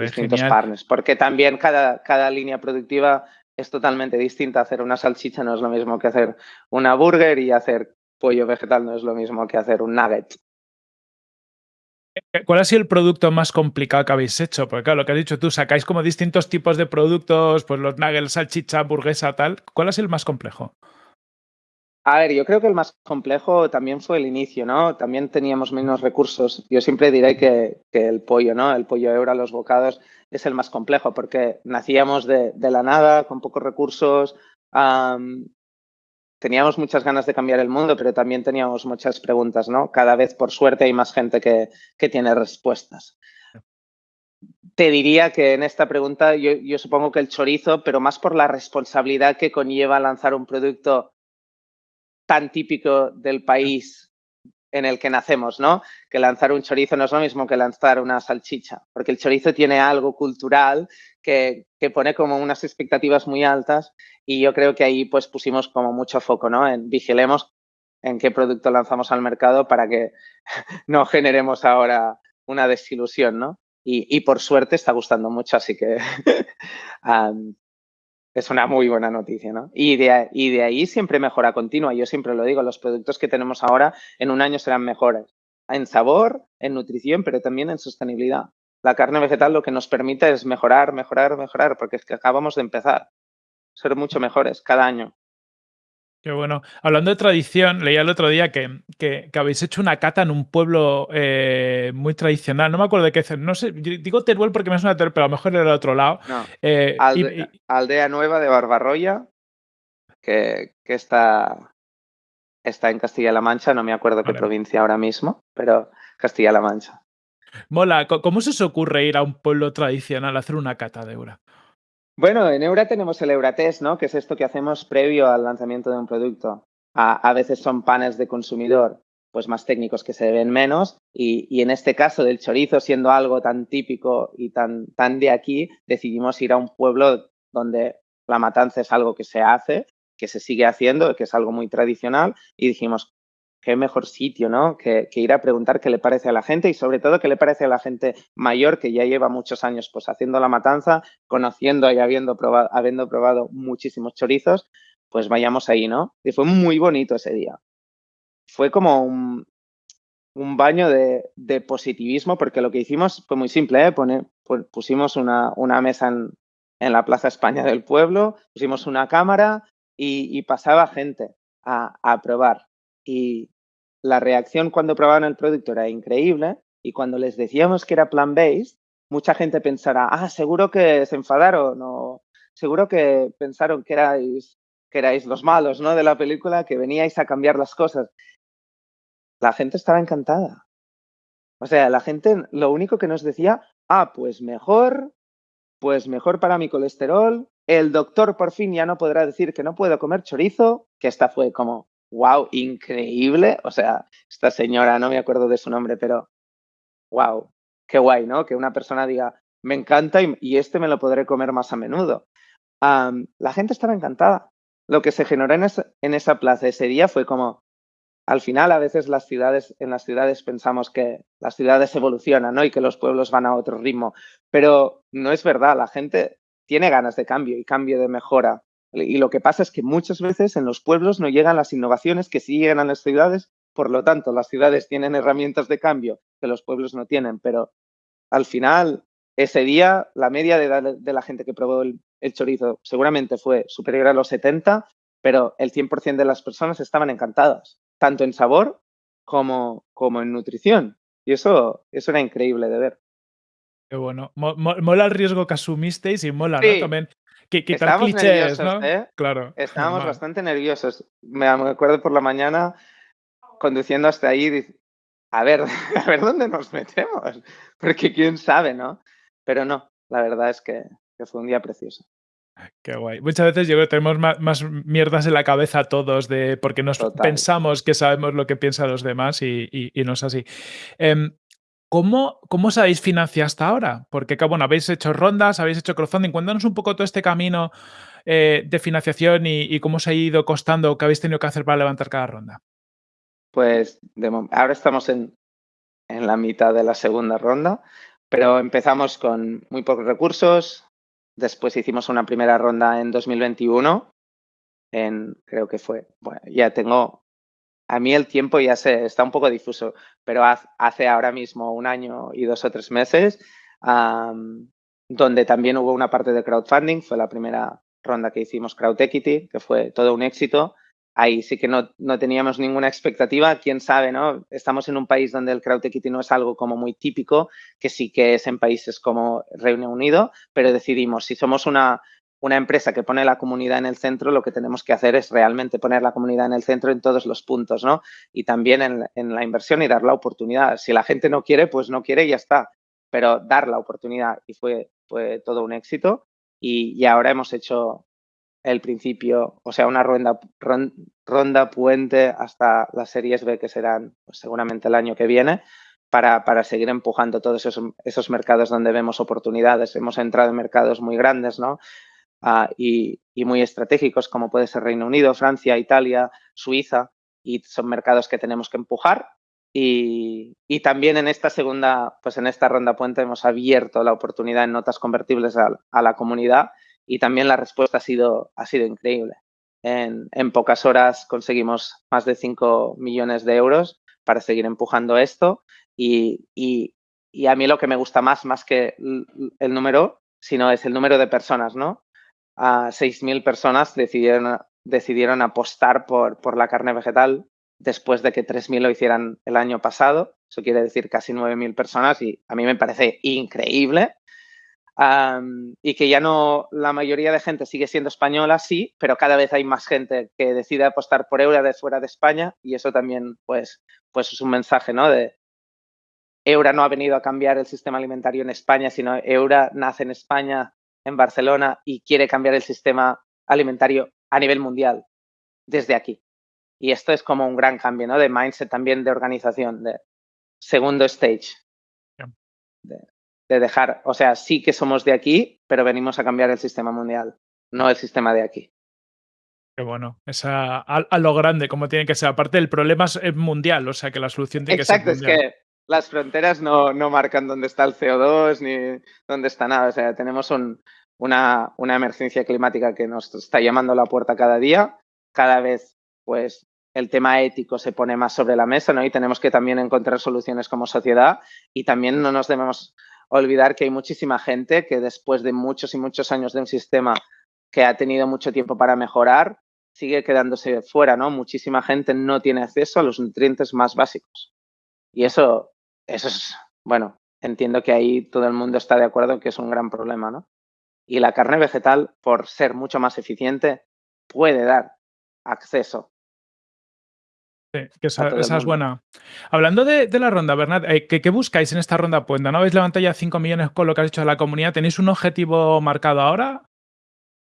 distintos partners, porque también cada, cada línea productiva es totalmente distinta. Hacer una salchicha no es lo mismo que hacer una burger y hacer pollo vegetal no es lo mismo que hacer un nugget. ¿Cuál ha sido el producto más complicado que habéis hecho? Porque claro, lo que has dicho tú, sacáis como distintos tipos de productos, pues los nuggets, salchicha, hamburguesa, tal. ¿Cuál ha sido el más complejo? A ver, yo creo que el más complejo también fue el inicio, ¿no? También teníamos menos recursos. Yo siempre diré que, el pollo, ¿no? El pollo euro, los bocados, es el más complejo porque nacíamos de, la nada, con pocos recursos. teníamos muchas ganas de cambiar el mundo, pero también teníamos muchas preguntas, ¿no? Cada vez, por suerte, hay más gente que, que tiene respuestas. Te diría que en esta pregunta yo, yo supongo que el chorizo, pero más por la responsabilidad que conlleva lanzar un producto tan típico del país en el que nacemos, ¿no? Que lanzar un chorizo no es lo mismo que lanzar una salchicha, porque el chorizo tiene algo cultural que, que, pone como unas expectativas muy altas y yo creo que ahí pues pusimos como mucho foco, ¿no? En vigilemos en qué producto lanzamos al mercado para que no generemos ahora una desilusión, ¿no? Y, y por suerte está gustando mucho, así que es una muy buena noticia, ¿no? Y de, ahí siempre mejora continua. Yo siempre lo digo, los productos que tenemos ahora en un año serán mejores. en sabor, en nutrición, pero también en sostenibilidad. La carne vegetal lo que nos permite es mejorar, mejorar, mejorar, porque es que acabamos de empezar. Ser mucho mejores cada año. Qué bueno. Hablando de tradición, leía el otro día que, que, habéis hecho una cata en un pueblo eh, muy tradicional. No me acuerdo de qué. No sé, digo Teruel porque me suena Teruel, pero a lo mejor era del otro lado. Eh, aldea Nueva de Barbarroya, que, que, está, está en Castilla-La Mancha. No me acuerdo qué provincia ahora mismo, pero Castilla-La Mancha. Mola. ¿Cómo se os ocurre ir a un pueblo tradicional a hacer una cata de Eura? Bueno, en Eura tenemos el Euratest, ¿no? Que es esto que hacemos previo al lanzamiento de un producto. A, veces son panes de consumidor, pues más técnicos que se ven menos. Y, en este caso del chorizo, siendo algo tan típico y tan, tan de aquí, decidimos ir a un pueblo donde la matanza es algo que se hace, que se sigue haciendo, que es algo muy tradicional. Y dijimos, qué mejor sitio, ¿no? Que, ir a preguntar qué le parece a la gente y sobre todo qué le parece a la gente mayor que ya lleva muchos años pues haciendo la matanza, conociendo y habiendo probado, habiendo probado muchísimos chorizos, pues vayamos ahí, ¿no? Y fue muy bonito ese día. Fue como un, baño de, positivismo porque lo que hicimos fue muy simple, ¿eh? pusimos una, mesa en, la Plaza España del pueblo, pusimos una cámara y, pasaba gente a, a probar. Y, la reacción cuando probaban el producto era increíble y cuando les decíamos que era plant-based, mucha gente pensará, ah, seguro que se enfadaron o seguro que pensaron que erais, que erais los malos ¿no? de la película, que veníais a cambiar las cosas. La gente estaba encantada. O sea, la gente lo único que nos decía, ah, pues mejor, pues mejor para mi colesterol, el doctor por fin ya no podrá decir que no puedo comer chorizo, que esta fue como, wow, increíble. O sea, esta señora, no me acuerdo de su nombre, pero wow, qué guay, ¿no? Que una persona diga, me encanta y, este me lo podré comer más a menudo. la gente estaba encantada. Lo que se generó en en esa plaza ese día fue como, al final a veces las ciudades, en las ciudades pensamos que las ciudades evolucionan, ¿no? Y que los pueblos van a otro ritmo, pero no es verdad, la gente tiene ganas de cambio y cambio de mejora. Y lo que pasa es que muchas veces en los pueblos no llegan las innovaciones que sí llegan a las ciudades, por lo tanto, las ciudades tienen herramientas de cambio que los pueblos no tienen, pero al final, ese día, la media de, la gente que probó el, chorizo seguramente fue superior a los 70, pero el 100% de las personas estaban encantadas, tanto en sabor como, como en nutrición. Y eso, eso era increíble de ver. Qué bueno. Mola el riesgo que asumisteis y mola, ¿no? También Estábamos nerviosos, ¿eh? Claro. Estábamos bastante nerviosos. Me acuerdo por la mañana conduciendo hasta ahí, a ver, a ver dónde nos metemos, porque quién sabe, ¿no? Pero no, la verdad es que, fue un día precioso. Qué guay. Muchas veces yo creo que tenemos más, mierdas en la cabeza todos de porque nos pensamos que sabemos lo que piensan los demás y, no es así. Em, ¿Cómo, ¿Cómo os habéis financiado hasta ahora? Porque, bueno, habéis hecho rondas, habéis hecho crowdfunding. Cuéntanos un poco todo este camino eh, de financiación y, cómo os ha ido costando, qué habéis tenido que hacer para levantar cada ronda. Pues ahora estamos en, en la mitad de la segunda ronda, pero empezamos con muy pocos recursos. Después hicimos una primera ronda en 2021. En, creo que fue, bueno, ya tengo a mí el tiempo ya se está un poco difuso, pero hace ahora mismo un año y dos o tres meses, donde también hubo una parte de crowdfunding, fue la primera ronda que hicimos Crowd Equity, que fue todo un éxito. Ahí sí que no, no teníamos ninguna expectativa, quién sabe, ¿no? Estamos en un país donde el Crowd Equity no es algo como muy típico, que sí que es en países como Reino Unido, pero decidimos, si somos una, una empresa que pone la comunidad en el centro, lo que tenemos que hacer es realmente poner la comunidad en el centro en todos los puntos, ¿no? Y también en, la inversión y dar la oportunidad. Si la gente no quiere, pues no quiere y ya está. Pero dar la oportunidad y fue, fue todo un éxito. Y, ahora hemos hecho el principio, o sea, una ronda, ronda puente hasta las series B que serán pues, seguramente el año que viene. Para, para, seguir empujando todos esos, esos, mercados donde vemos oportunidades. Hemos entrado en mercados muy grandes, ¿no? Ah, y, muy estratégicos como puede ser Reino Unido, Francia, Italia, Suiza y son mercados que tenemos que empujar. Y, también en esta segunda, pues en esta ronda puente hemos abierto la oportunidad en notas convertibles a, la comunidad y también la respuesta ha sido, ha sido increíble. En, en, pocas horas conseguimos más de 5 millones de euros para seguir empujando esto y, y, y, a mí lo que me gusta más, más que el número, sino es el número de personas, ¿no? A 6.000 personas decidieron, decidieron apostar por, por la carne vegetal después de que 3.000 lo hicieran el año pasado. Eso quiere decir casi 9.000 personas y a mí me parece increíble. Y que ya no, la mayoría de gente sigue siendo española, sí, pero cada vez hay más gente que decide apostar por Eura de fuera de España y eso también, pues, pues es un mensaje, ¿no? De Eura no ha venido a cambiar el sistema alimentario en España, sino Eura nace en España, en Barcelona y quiere cambiar el sistema alimentario a nivel mundial desde aquí. Y esto es como un gran cambio, ¿no? De mindset también de organización, de segundo stage. De, de dejar, o sea, sí que somos de aquí, pero venimos a cambiar el sistema mundial, no el sistema de aquí. Qué bueno, esa, a, a, lo grande, como tiene que ser. Aparte, el problema es mundial, o sea que la solución tiene Exacto, que ser mundial. es que las fronteras no, no, marcan dónde está el CO2 ni dónde está nada. O sea, tenemos un, una, una emergencia climática que nos está llamando a la puerta cada día. Cada vez, pues, el tema ético se pone más sobre la mesa, ¿no? Y tenemos que también encontrar soluciones como sociedad y también no nos debemos olvidar que hay muchísima gente que después de muchos y muchos años de un sistema que ha tenido mucho tiempo para mejorar, sigue quedándose fuera, ¿no? Muchísima gente no tiene acceso a los nutrientes más básicos. Y eso, eso es, bueno, entiendo que ahí todo el mundo está de acuerdo que es un gran problema, ¿no? Y la carne vegetal, por ser mucho más eficiente, puede dar acceso Sí, que esa, esa es buena. Hablando de, de la ronda, Bernat, eh, ¿qué, ¿qué, buscáis en esta ronda Puenda? ¿No habéis levantado ya 5 millones con lo que has hecho de la comunidad? ¿Tenéis un objetivo marcado ahora?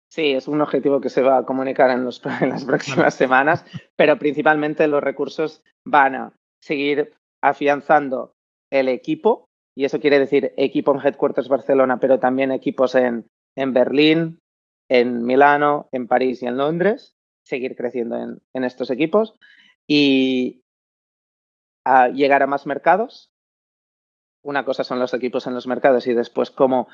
Sí, es un objetivo que se va a comunicar en, los, en las próximas semanas, pero principalmente los recursos van a seguir afianzando el equipo, y eso quiere decir equipo en Headquarters Barcelona, pero también equipos en, en Berlín, en Milano, en París y en Londres, seguir creciendo en, estos equipos y llegar a más mercados. Una cosa son los equipos en los mercados y después cómo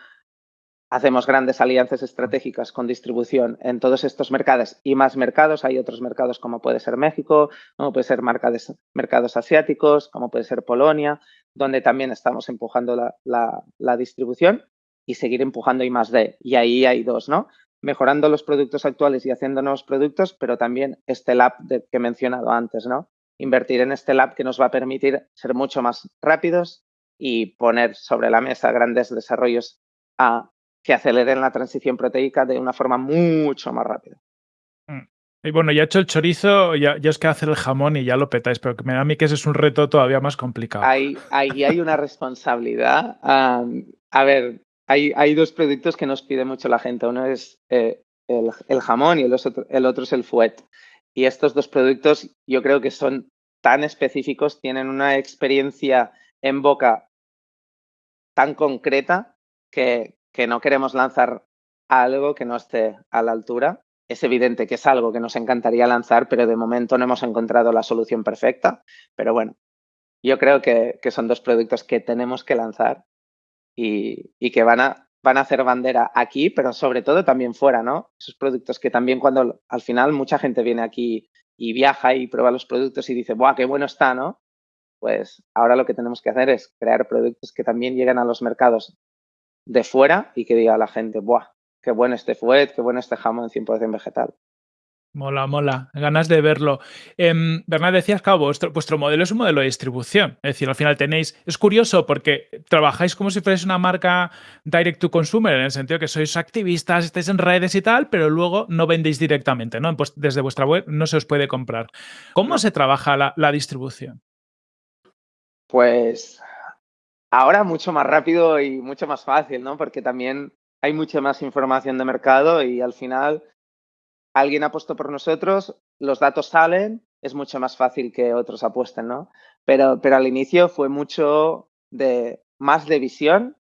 hacemos grandes alianzas estratégicas con distribución en todos estos mercados y más mercados. Hay otros mercados como puede ser México, como puede ser mercados, asiáticos, como puede ser Polonia, donde también estamos empujando la, distribución y seguir empujando I más D. Y ahí hay dos, ¿no? mejorando los productos actuales y haciendo nuevos productos, pero también este lab que he mencionado antes, ¿no? Invertir en este lab que nos va a permitir ser mucho más rápidos y poner sobre la mesa grandes desarrollos a, que aceleren la transición proteica de una forma mucho más rápida. Mm. Y bueno, ya hecho el chorizo, ya, ya os queda hacer el jamón y ya lo petáis, pero me da a mí que ese es un reto todavía más complicado. Ahí, hay una responsabilidad. Um, a ver, hay, hay, dos productos que nos pide mucho la gente. Uno es eh, el, el, jamón y el otro, el otro, es el fuet. Y estos dos productos yo creo que son tan específicos, tienen una experiencia en boca tan concreta que, que no queremos lanzar algo que no esté a la altura. Es evidente que es algo que nos encantaría lanzar, pero de momento no hemos encontrado la solución perfecta. Pero bueno, yo creo que, son dos productos que tenemos que lanzar y, y, que van a, van a hacer bandera aquí, pero sobre todo también fuera, ¿no? Esos productos que también cuando al final mucha gente viene aquí y viaja y prueba los productos y dice, ¡buah, qué bueno está, ¿no? Pues ahora lo que tenemos que hacer es crear productos que también lleguen a los mercados de fuera y que diga a la gente, ¡buah, qué bueno este fuet, qué bueno este jamón 100% vegetal! Mola, mola, ganas de verlo. Eh, Bernard, decías que vuestro, vuestro, modelo es un modelo de distribución. Es decir, al final tenéis. Es curioso porque trabajáis como si fuerais una marca direct to consumer, en el sentido que sois activistas, estáis en redes y tal, pero luego no vendéis directamente, ¿no? Pues desde vuestra web no se os puede comprar. ¿Cómo se trabaja la, la distribución? Pues ahora mucho más rápido y mucho más fácil, ¿no? Porque también hay mucha más información de mercado y al final alguien apostó por nosotros, los datos salen, es mucho más fácil que otros apuesten, ¿no? Pero, pero al inicio fue mucho de más de visión,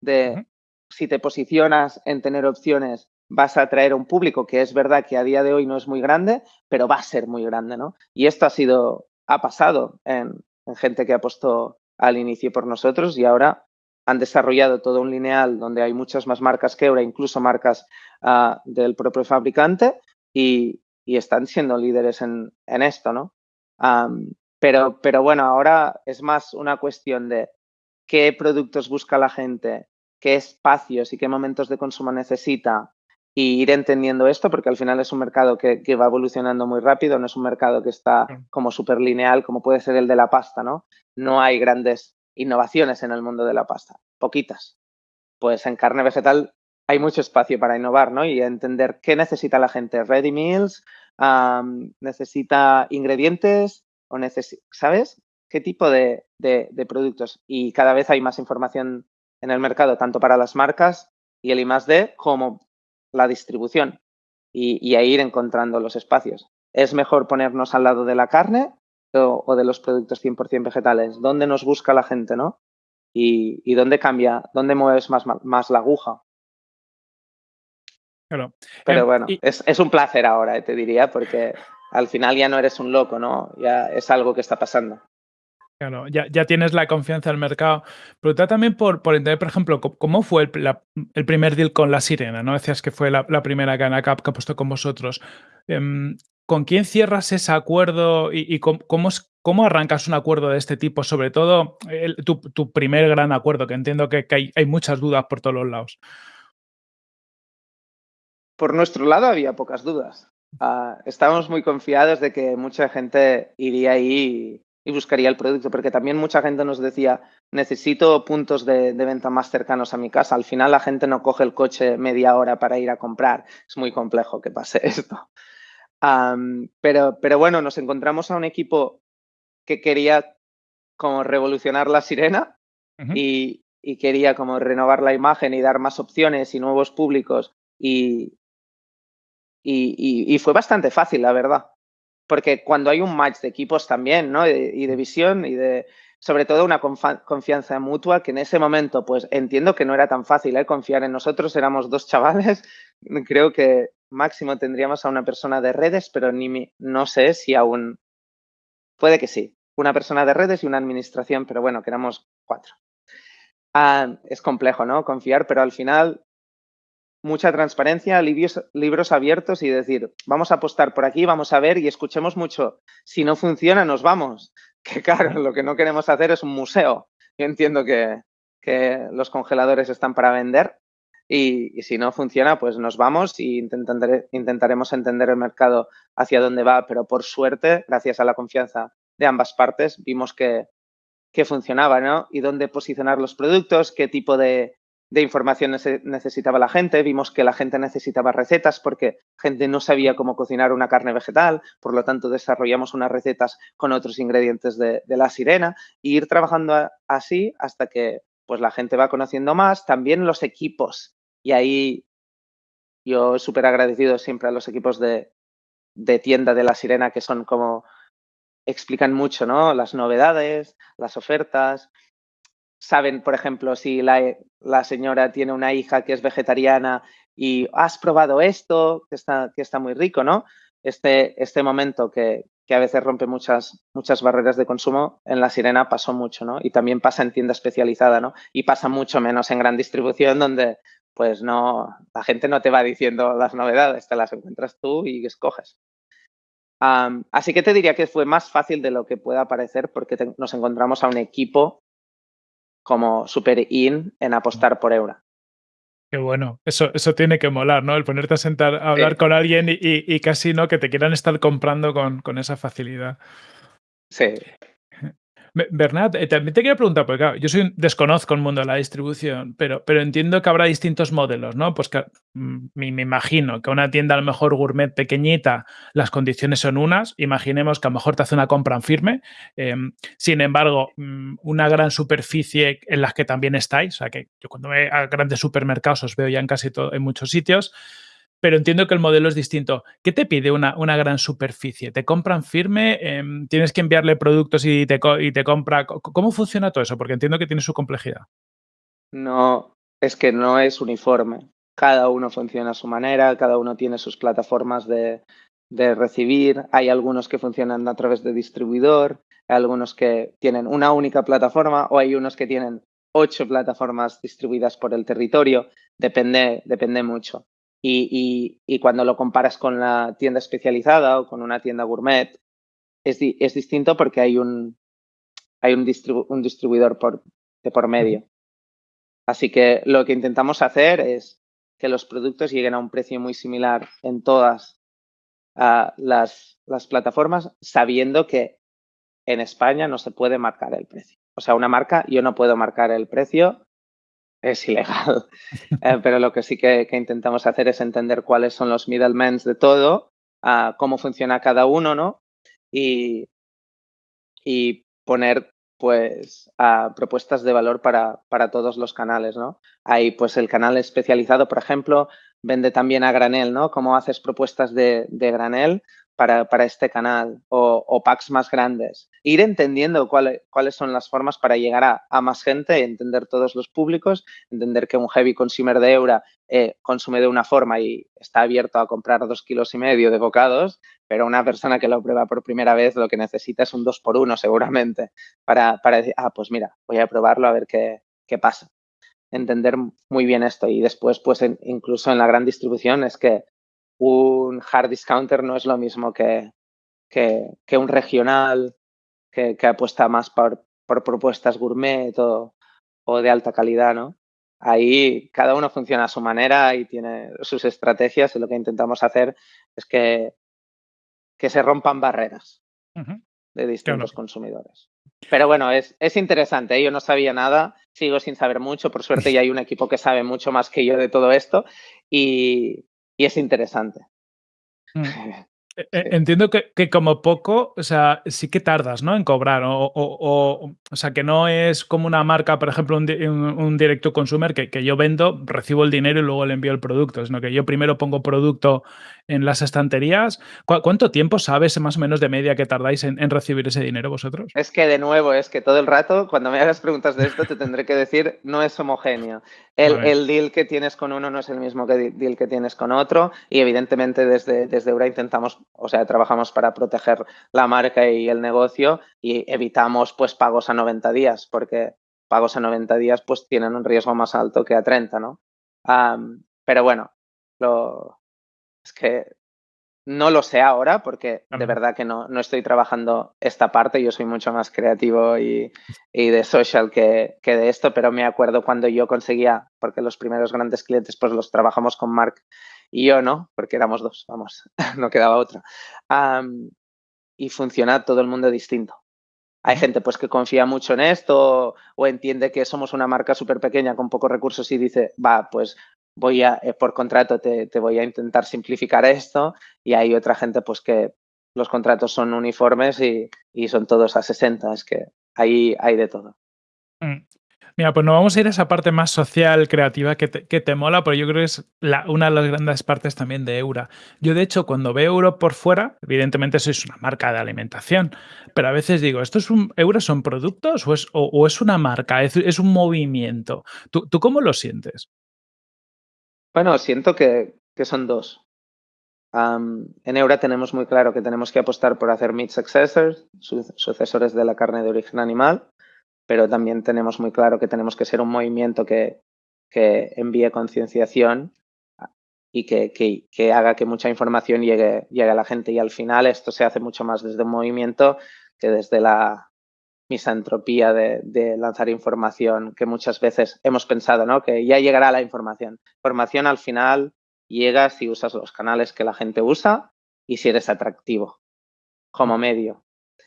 de uh -huh. si te posicionas en tener opciones, vas a atraer a un público que es verdad que a día de hoy no es muy grande, pero va a ser muy grande, ¿no? Y esto ha sido, ha pasado en, en gente que apostó al inicio por nosotros y ahora han desarrollado todo un lineal donde hay muchas más marcas que Eura, incluso marcas uh, del propio fabricante, y, están siendo líderes en, esto, ¿no? Pero, pero bueno, ahora es más una cuestión de qué productos busca la gente, qué espacios y qué momentos de consumo necesita y ir entendiendo esto, porque al final es un mercado que, va evolucionando muy rápido, no es un mercado que está como súper lineal, como puede ser el de la pasta, ¿no? No hay grandes innovaciones en el mundo de la pasta, poquitas. Pues en carne vegetal hay mucho espacio para innovar, ¿no? Y entender qué necesita la gente. Ready meals, necesita ingredientes o necesita, ¿sabes? ¿Qué tipo de, productos? Y cada vez hay más información en el mercado, tanto para las marcas y el I+D como la distribución y, ahí ir encontrando los espacios. ¿Es mejor ponernos al lado de la carne o, de los productos 100% vegetales? ¿Dónde nos busca la gente, no? Y, dónde cambia, dónde mueves más, más la aguja. Claro. Pero em, bueno, es, un placer ahora, eh, te diría, porque al final ya no eres un loco, ¿no? Ya es algo que está pasando. Claro, ya, tienes la confianza del mercado. Pero también por, entender, por ejemplo, cómo fue el, primer deal con la Sirena, ¿no? Decías que fue la, primera Gana Cup que ha puesto con vosotros. Em, ¿Con quién cierras ese acuerdo y, cómo, cómo, arrancas un acuerdo de este tipo? Sobre todo tu, primer gran acuerdo, que entiendo que, hay, hay, muchas dudas por todos los lados. Por nuestro lado había pocas dudas. Ah, estábamos muy confiados de que mucha gente iría ahí y buscaría el producto, porque también mucha gente nos decía, necesito puntos de, venta más cercanos a mi casa. Al final la gente no coge el coche media hora para ir a comprar. Es muy complejo que pase esto. pero, pero bueno, nos encontramos a un equipo que quería como revolucionar la sirena y, quería como renovar la imagen y dar más opciones y nuevos públicos y, y, fue bastante fácil, la verdad porque cuando hay un match de equipos también, ¿no? Y de visión y de, sobre todo, una confianza mutua que en ese momento, pues entiendo que no era tan fácil ¿eh? confiar en nosotros, éramos dos chavales, creo que máximo tendríamos a una persona de redes, pero ni no sé si aún, puede que sí, una persona de redes y una administración, pero bueno, que éramos cuatro. Ah, es complejo, ¿no? Confiar, pero al final mucha transparencia, libros, abiertos y decir, vamos a apostar por aquí, vamos a ver y escuchemos mucho. Si no funciona, nos vamos. Que claro, lo que no queremos hacer es un museo. Yo entiendo que, los congeladores están para vender y, si no funciona, pues nos vamos y intentaremos entender el mercado hacia dónde va. Pero por suerte, gracias a la confianza de ambas partes, vimos que, que funcionaba, ¿no? Y dónde posicionar los productos, qué tipo de, de información necesitaba la gente, vimos que la gente necesitaba recetas porque gente no sabía cómo cocinar una carne vegetal, por lo tanto desarrollamos unas recetas con otros ingredientes de, la sirena e ir trabajando así hasta que pues la gente va conociendo más, también los equipos y ahí yo súper agradecido siempre a los equipos de, de tienda de la sirena que son como explican mucho, ¿no? Las novedades, las ofertas, saben, por ejemplo, si la, señora tiene una hija que es vegetariana y has probado esto, que está, que está muy rico, ¿no? Este, este momento que, a veces rompe muchas, muchas barreras de consumo, en la sirena pasó mucho, ¿no? Y también pasa en tienda especializada, ¿no? Y pasa mucho menos en gran distribución donde pues no, la gente no te va diciendo las novedades, te las encuentras tú y escoges. así que te diría que fue más fácil de lo que pueda parecer porque nos encontramos a un equipo como super in en apostar por Eura. Qué bueno, eso, eso tiene que molar, ¿no? El ponerte a sentar a hablar con alguien y, casi no que te quieran estar comprando con, con esa facilidad. Sí. Bernat, eh, también te quería preguntar, porque claro, yo soy desconozco el mundo de la distribución, pero, pero entiendo que habrá distintos modelos, ¿no? Pues mm, me, imagino que una tienda a lo mejor gourmet pequeñita, las condiciones son unas, imaginemos que a lo mejor te hace una compra en firme, em, sin embargo, mm, una gran superficie en las que también estáis, o sea que yo cuando voy a grandes supermercados os veo ya en casi todo, en muchos sitios, pero entiendo que el modelo es distinto. ¿Qué te pide una, gran superficie? ¿Te compran firme? Em, ¿Tienes que enviarle productos y te, compra? ¿Cómo funciona todo eso? Porque entiendo que tiene su complejidad. No, es que no es uniforme. Cada uno funciona a su manera, cada uno tiene sus plataformas de, de recibir. Hay algunos que funcionan a través de distribuidor, hay algunos que tienen una única plataforma o hay unos que tienen ocho plataformas distribuidas por el territorio. Depende, depende mucho. Y, cuando lo comparas con la tienda especializada o con una tienda gourmet, es, es distinto porque hay un, hay un, un distribuidor por, de por medio. Así que lo que intentamos hacer es que los productos lleguen a un precio muy similar en todas uh, las, las plataformas, sabiendo que en España no se puede marcar el precio. O sea, una marca, yo no puedo marcar el precio, es ilegal. eh, pero lo que sí que, intentamos hacer es entender cuáles son los middlemen de todo, uh, cómo funciona cada uno, ¿no? Y, y poner pues a propuestas de valor para, para, todos los canales, ¿no? Hay pues el canal especializado, por ejemplo, vende también a granel, ¿no? Cómo haces propuestas de, de granel para, para, este canal o, o, packs más grandes. Ir entendiendo cuál, cuáles son las formas para llegar a, más gente, entender todos los públicos, entender que un heavy consumer de Eura eh, consume de una forma y está abierto a comprar dos kilos y medio de bocados, pero una persona que lo prueba por primera vez lo que necesita es un dos por uno seguramente para, para decir, ah, pues mira, voy a probarlo a ver qué, qué pasa. Entender muy bien esto y después, pues incluso en la gran distribución es que un hard discounter no es lo mismo que, que, que un regional que, que, apuesta más por, por propuestas gourmet o, o, de alta calidad, ¿no? Ahí cada uno funciona a su manera y tiene sus estrategias y lo que intentamos hacer es que, que se rompan barreras uh -huh. de distintos claro. consumidores. Pero bueno, es, es interesante. ¿eh? Yo no sabía nada, sigo sin saber mucho. Por suerte ya hay un equipo que sabe mucho más que yo de todo esto y, y es interesante. Mm. Sí. Entiendo que, que, como poco, o sea, sí que tardas, ¿no? En cobrar. O, o, o, o sea, que no es como una marca, por ejemplo, un, un, un directo consumer que, que, yo vendo, recibo el dinero y luego le envío el producto, sino que yo primero pongo producto en las estanterías. ¿Cu ¿Cuánto tiempo sabes más o menos de media que tardáis en, en, recibir ese dinero vosotros? Es que de nuevo, es que todo el rato, cuando me hagas preguntas de esto, te tendré que decir, no es homogéneo. El, el, deal que tienes con uno no es el mismo que el deal que tienes con otro y evidentemente desde, desde Eura intentamos, o sea, trabajamos para proteger la marca y el negocio y evitamos pues pagos a 90 días porque pagos a 90 días pues tienen un riesgo más alto que a 30, ¿no? Um, pero bueno, lo, es que no lo sé ahora porque de verdad que no, no, estoy trabajando esta parte, yo soy mucho más creativo y, y, de social que, que de esto, pero me acuerdo cuando yo conseguía, porque los primeros grandes clientes pues los trabajamos con Mark y yo no, porque éramos dos, vamos, no quedaba otra. Um, y funciona todo el mundo distinto. Hay gente pues que confía mucho en esto o entiende que somos una marca súper pequeña con pocos recursos y dice, va, pues voy a, eh, por contrato te, te, voy a intentar simplificar esto y hay otra gente pues que los contratos son uniformes y, y son todos a 60, es que ahí hay de todo. Mm. Mira, pues nos vamos a ir a esa parte más social, creativa, que te, que te mola, pero yo creo que es la, una de las grandes partes también de Eura. Yo, de hecho, cuando veo Euro por fuera, evidentemente sois una marca de alimentación, pero a veces digo, ¿esto es un, son productos o es, o es una marca, es, es, un movimiento? ¿Tú, ¿Tú cómo lo sientes? Bueno, siento que, que son dos. Um, en Eura tenemos muy claro que tenemos que apostar por hacer meat successors, su sucesores de la carne de origen animal, pero también tenemos muy claro que tenemos que ser un movimiento que, que envíe concienciación y que, que, que, haga que mucha información llegue, llegue a la gente. Y al final esto se hace mucho más desde un movimiento que desde la misantropía de, de, lanzar información que muchas veces hemos pensado, ¿no? Que ya llegará la información. Información al final llega si usas los canales que la gente usa y si eres atractivo como medio.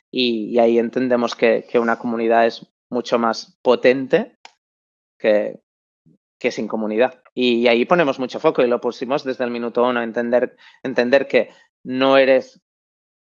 Y, ahí entendemos que, una comunidad es mucho más potente que, que sin comunidad. Y, y, ahí ponemos mucho foco y lo pusimos desde el minuto uno, entender, entender que no eres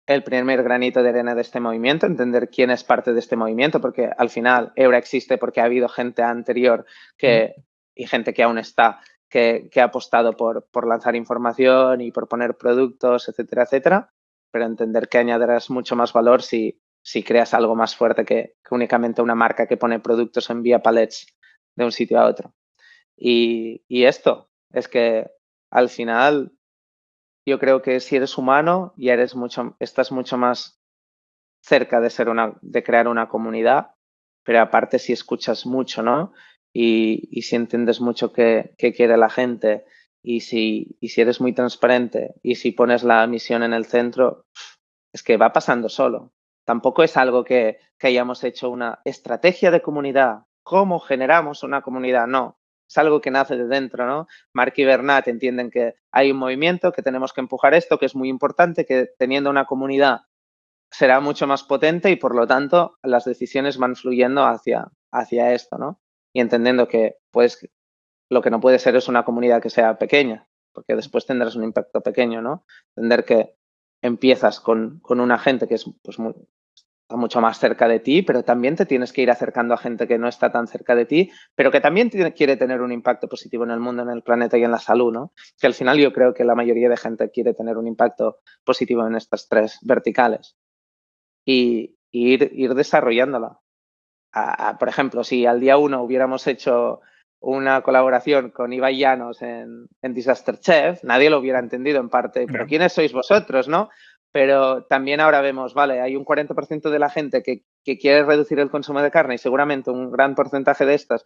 el primer granito de arena de este movimiento, entender quién es parte de este movimiento, porque al final Eura existe porque ha habido gente anterior que, y gente que aún está, que, que ha apostado por, por, lanzar información y por poner productos, etcétera, etcétera, pero entender que añadirás mucho más valor si, si creas algo más fuerte que, que únicamente una marca que pone productos en vía palets de un sitio a otro. Y, y esto es que al final yo creo que si eres humano ya eres mucho, estás mucho más cerca de ser una, de crear una comunidad, pero aparte si escuchas mucho, ¿no? Y, y si entiendes mucho qué, qué quiere la gente y si, y si eres muy transparente y si pones la misión en el centro, es que va pasando solo. Tampoco es algo que, que hayamos hecho una estrategia de comunidad. ¿Cómo generamos una comunidad? No, es algo que nace de dentro, ¿no? Mark y Bernat entienden que hay un movimiento, que tenemos que empujar esto, que es muy importante, que teniendo una comunidad será mucho más potente y por lo tanto las decisiones van fluyendo hacia, hacia esto, ¿no? Y entendiendo que pues lo que no puede ser es una comunidad que sea pequeña, porque después tendrás un impacto pequeño, ¿no? Entender que empiezas con, con una gente que es pues, muy, está mucho más cerca de ti, pero también te tienes que ir acercando a gente que no está tan cerca de ti, pero que también tiene, quiere tener un impacto positivo en el mundo, en el planeta y en la salud, ¿no? Que al final yo creo que la mayoría de gente quiere tener un impacto positivo en estas tres verticales y, ir, ir desarrollándola. por ejemplo, si al día uno hubiéramos hecho una colaboración con Ibai Llanos en, en, Disaster Chef, nadie lo hubiera entendido en parte, pero ¿quiénes sois vosotros, no? Pero también ahora vemos, vale, hay un 40% de la gente que, quiere reducir el consumo de carne y seguramente un gran porcentaje de estas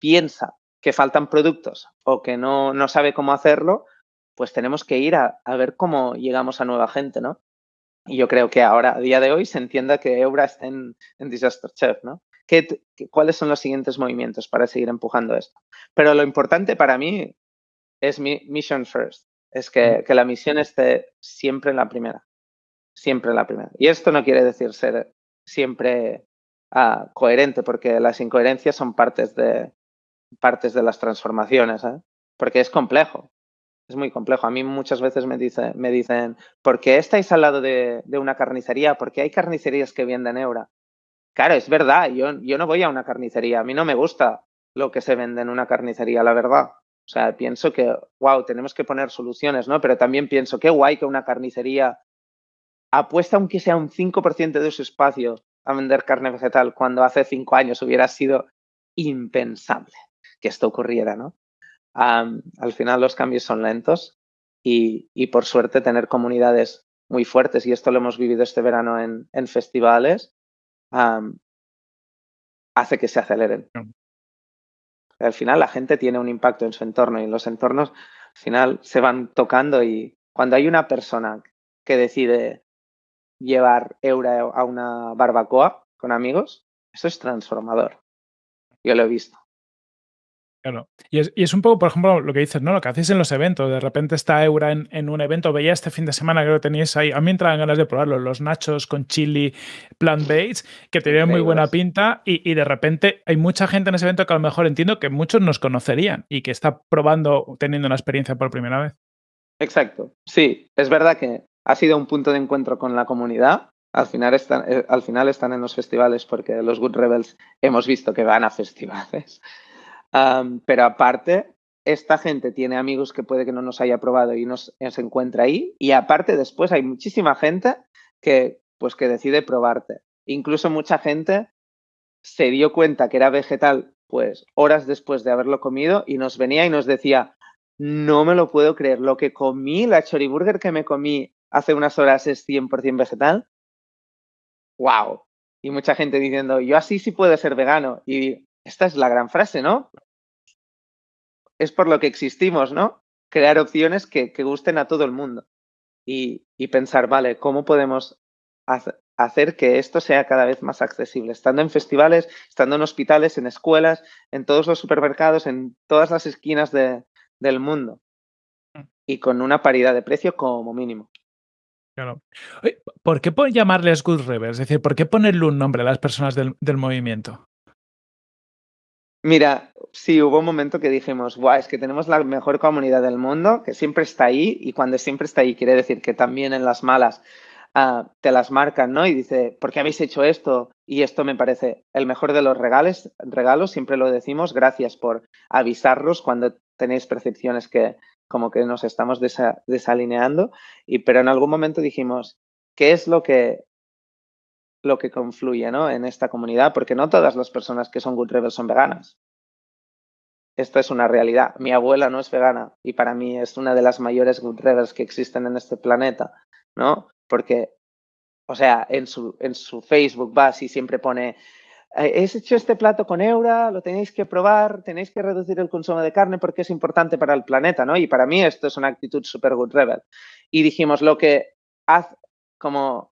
piensa que faltan productos o que no, no sabe cómo hacerlo, pues tenemos que ir a, a ver cómo llegamos a nueva gente, ¿no? Y yo creo que ahora, a día de hoy, se entienda que Eura está en, en Disaster Chef, ¿no? ¿Qué, ¿Cuáles son los siguientes movimientos para seguir empujando esto? Pero lo importante para mí es mi mission first, es que, que la misión esté siempre en la primera, siempre en la primera. Y esto no quiere decir ser siempre uh, coherente, porque las incoherencias son partes de, partes de las transformaciones, ¿eh? porque es complejo es muy complejo. A mí muchas veces me, dice, me dicen, ¿por qué estáis al lado de, de, una carnicería? Porque hay carnicerías que venden eura. Claro, es verdad, yo, yo no voy a una carnicería, a mí no me gusta lo que se vende en una carnicería, la verdad. O sea, pienso que, wow, tenemos que poner soluciones, ¿no? Pero también pienso, qué guay que una carnicería apuesta aunque sea un 5% de su espacio a vender carne vegetal cuando hace cinco años hubiera sido impensable que esto ocurriera, ¿no? Um, al final los cambios son lentos y, y, por suerte tener comunidades muy fuertes, y esto lo hemos vivido este verano en, en festivales, um, hace que se aceleren. Al final la gente tiene un impacto en su entorno y los entornos al final se van tocando y cuando hay una persona que decide llevar Eura a una barbacoa con amigos, eso es transformador. Yo lo he visto. Claro. Y es, y es, un poco, por ejemplo, lo que dices, ¿no? Lo que hacéis en los eventos. De repente está Eura en, en, un evento. Veía este fin de semana, creo que teníais ahí. A mí me entraban ganas de probarlo. Los nachos con chili plant-based, que tenían muy buena pinta. Y, y, de repente hay mucha gente en ese evento que a lo mejor entiendo que muchos nos conocerían y que está probando, teniendo una experiencia por primera vez. Exacto. Sí, es verdad que ha sido un punto de encuentro con la comunidad. Al final, están, eh, al final están en los festivales porque los Good Rebels hemos visto que van a festivales. Pero aparte, esta gente tiene amigos que puede que no nos haya probado y nos, se encuentra ahí. Y aparte, después hay muchísima gente que, pues, que decide probarte. Incluso mucha gente se dio cuenta que era vegetal, pues, horas después de haberlo comido y nos venía y nos decía, no me lo puedo creer, lo que comí, la choriburger que me comí hace unas horas es 100% vegetal. ¡Wow! Y mucha gente diciendo, yo así sí puedo ser vegano. Y esta es la gran frase, ¿no? Es por lo que existimos, ¿no? Crear opciones que, que gusten a todo el mundo y, y, pensar, vale, ¿cómo podemos hacer que esto sea cada vez más accesible? Estando en festivales, estando en hospitales, en escuelas, en todos los supermercados, en todas las esquinas de, del mundo Mm. y con una paridad de precio como mínimo. Claro. ¿Por qué llamarles Good Rebels? Es decir, ¿por qué ponerle un nombre a las personas del, del movimiento? Mira, sí, hubo un momento que dijimos, Buah, es que tenemos la mejor comunidad del mundo, que siempre está ahí, y cuando siempre está ahí quiere decir que también en las malas uh, te las marcan, ¿no? Y dice, ¿por qué habéis hecho esto? Y esto me parece el mejor de los regales, regalos, siempre lo decimos, gracias por avisarnos cuando tenéis percepciones que como que nos estamos desa desalineando, y, pero en algún momento dijimos, ¿qué es lo que lo que confluye ¿no? en esta comunidad, porque no todas las personas que son Good Rebels son veganas. Esta es una realidad. Mi abuela no es vegana y para mí es una de las mayores Good Rebels que existen en este planeta, ¿no? Porque, o sea, en su, en su Facebook va y siempre pone, he hecho este plato con Eura, lo tenéis que probar, tenéis que reducir el consumo de carne porque es importante para el planeta, ¿no? Y para mí esto es una actitud súper Good Rebel. Y dijimos, lo que, haz, como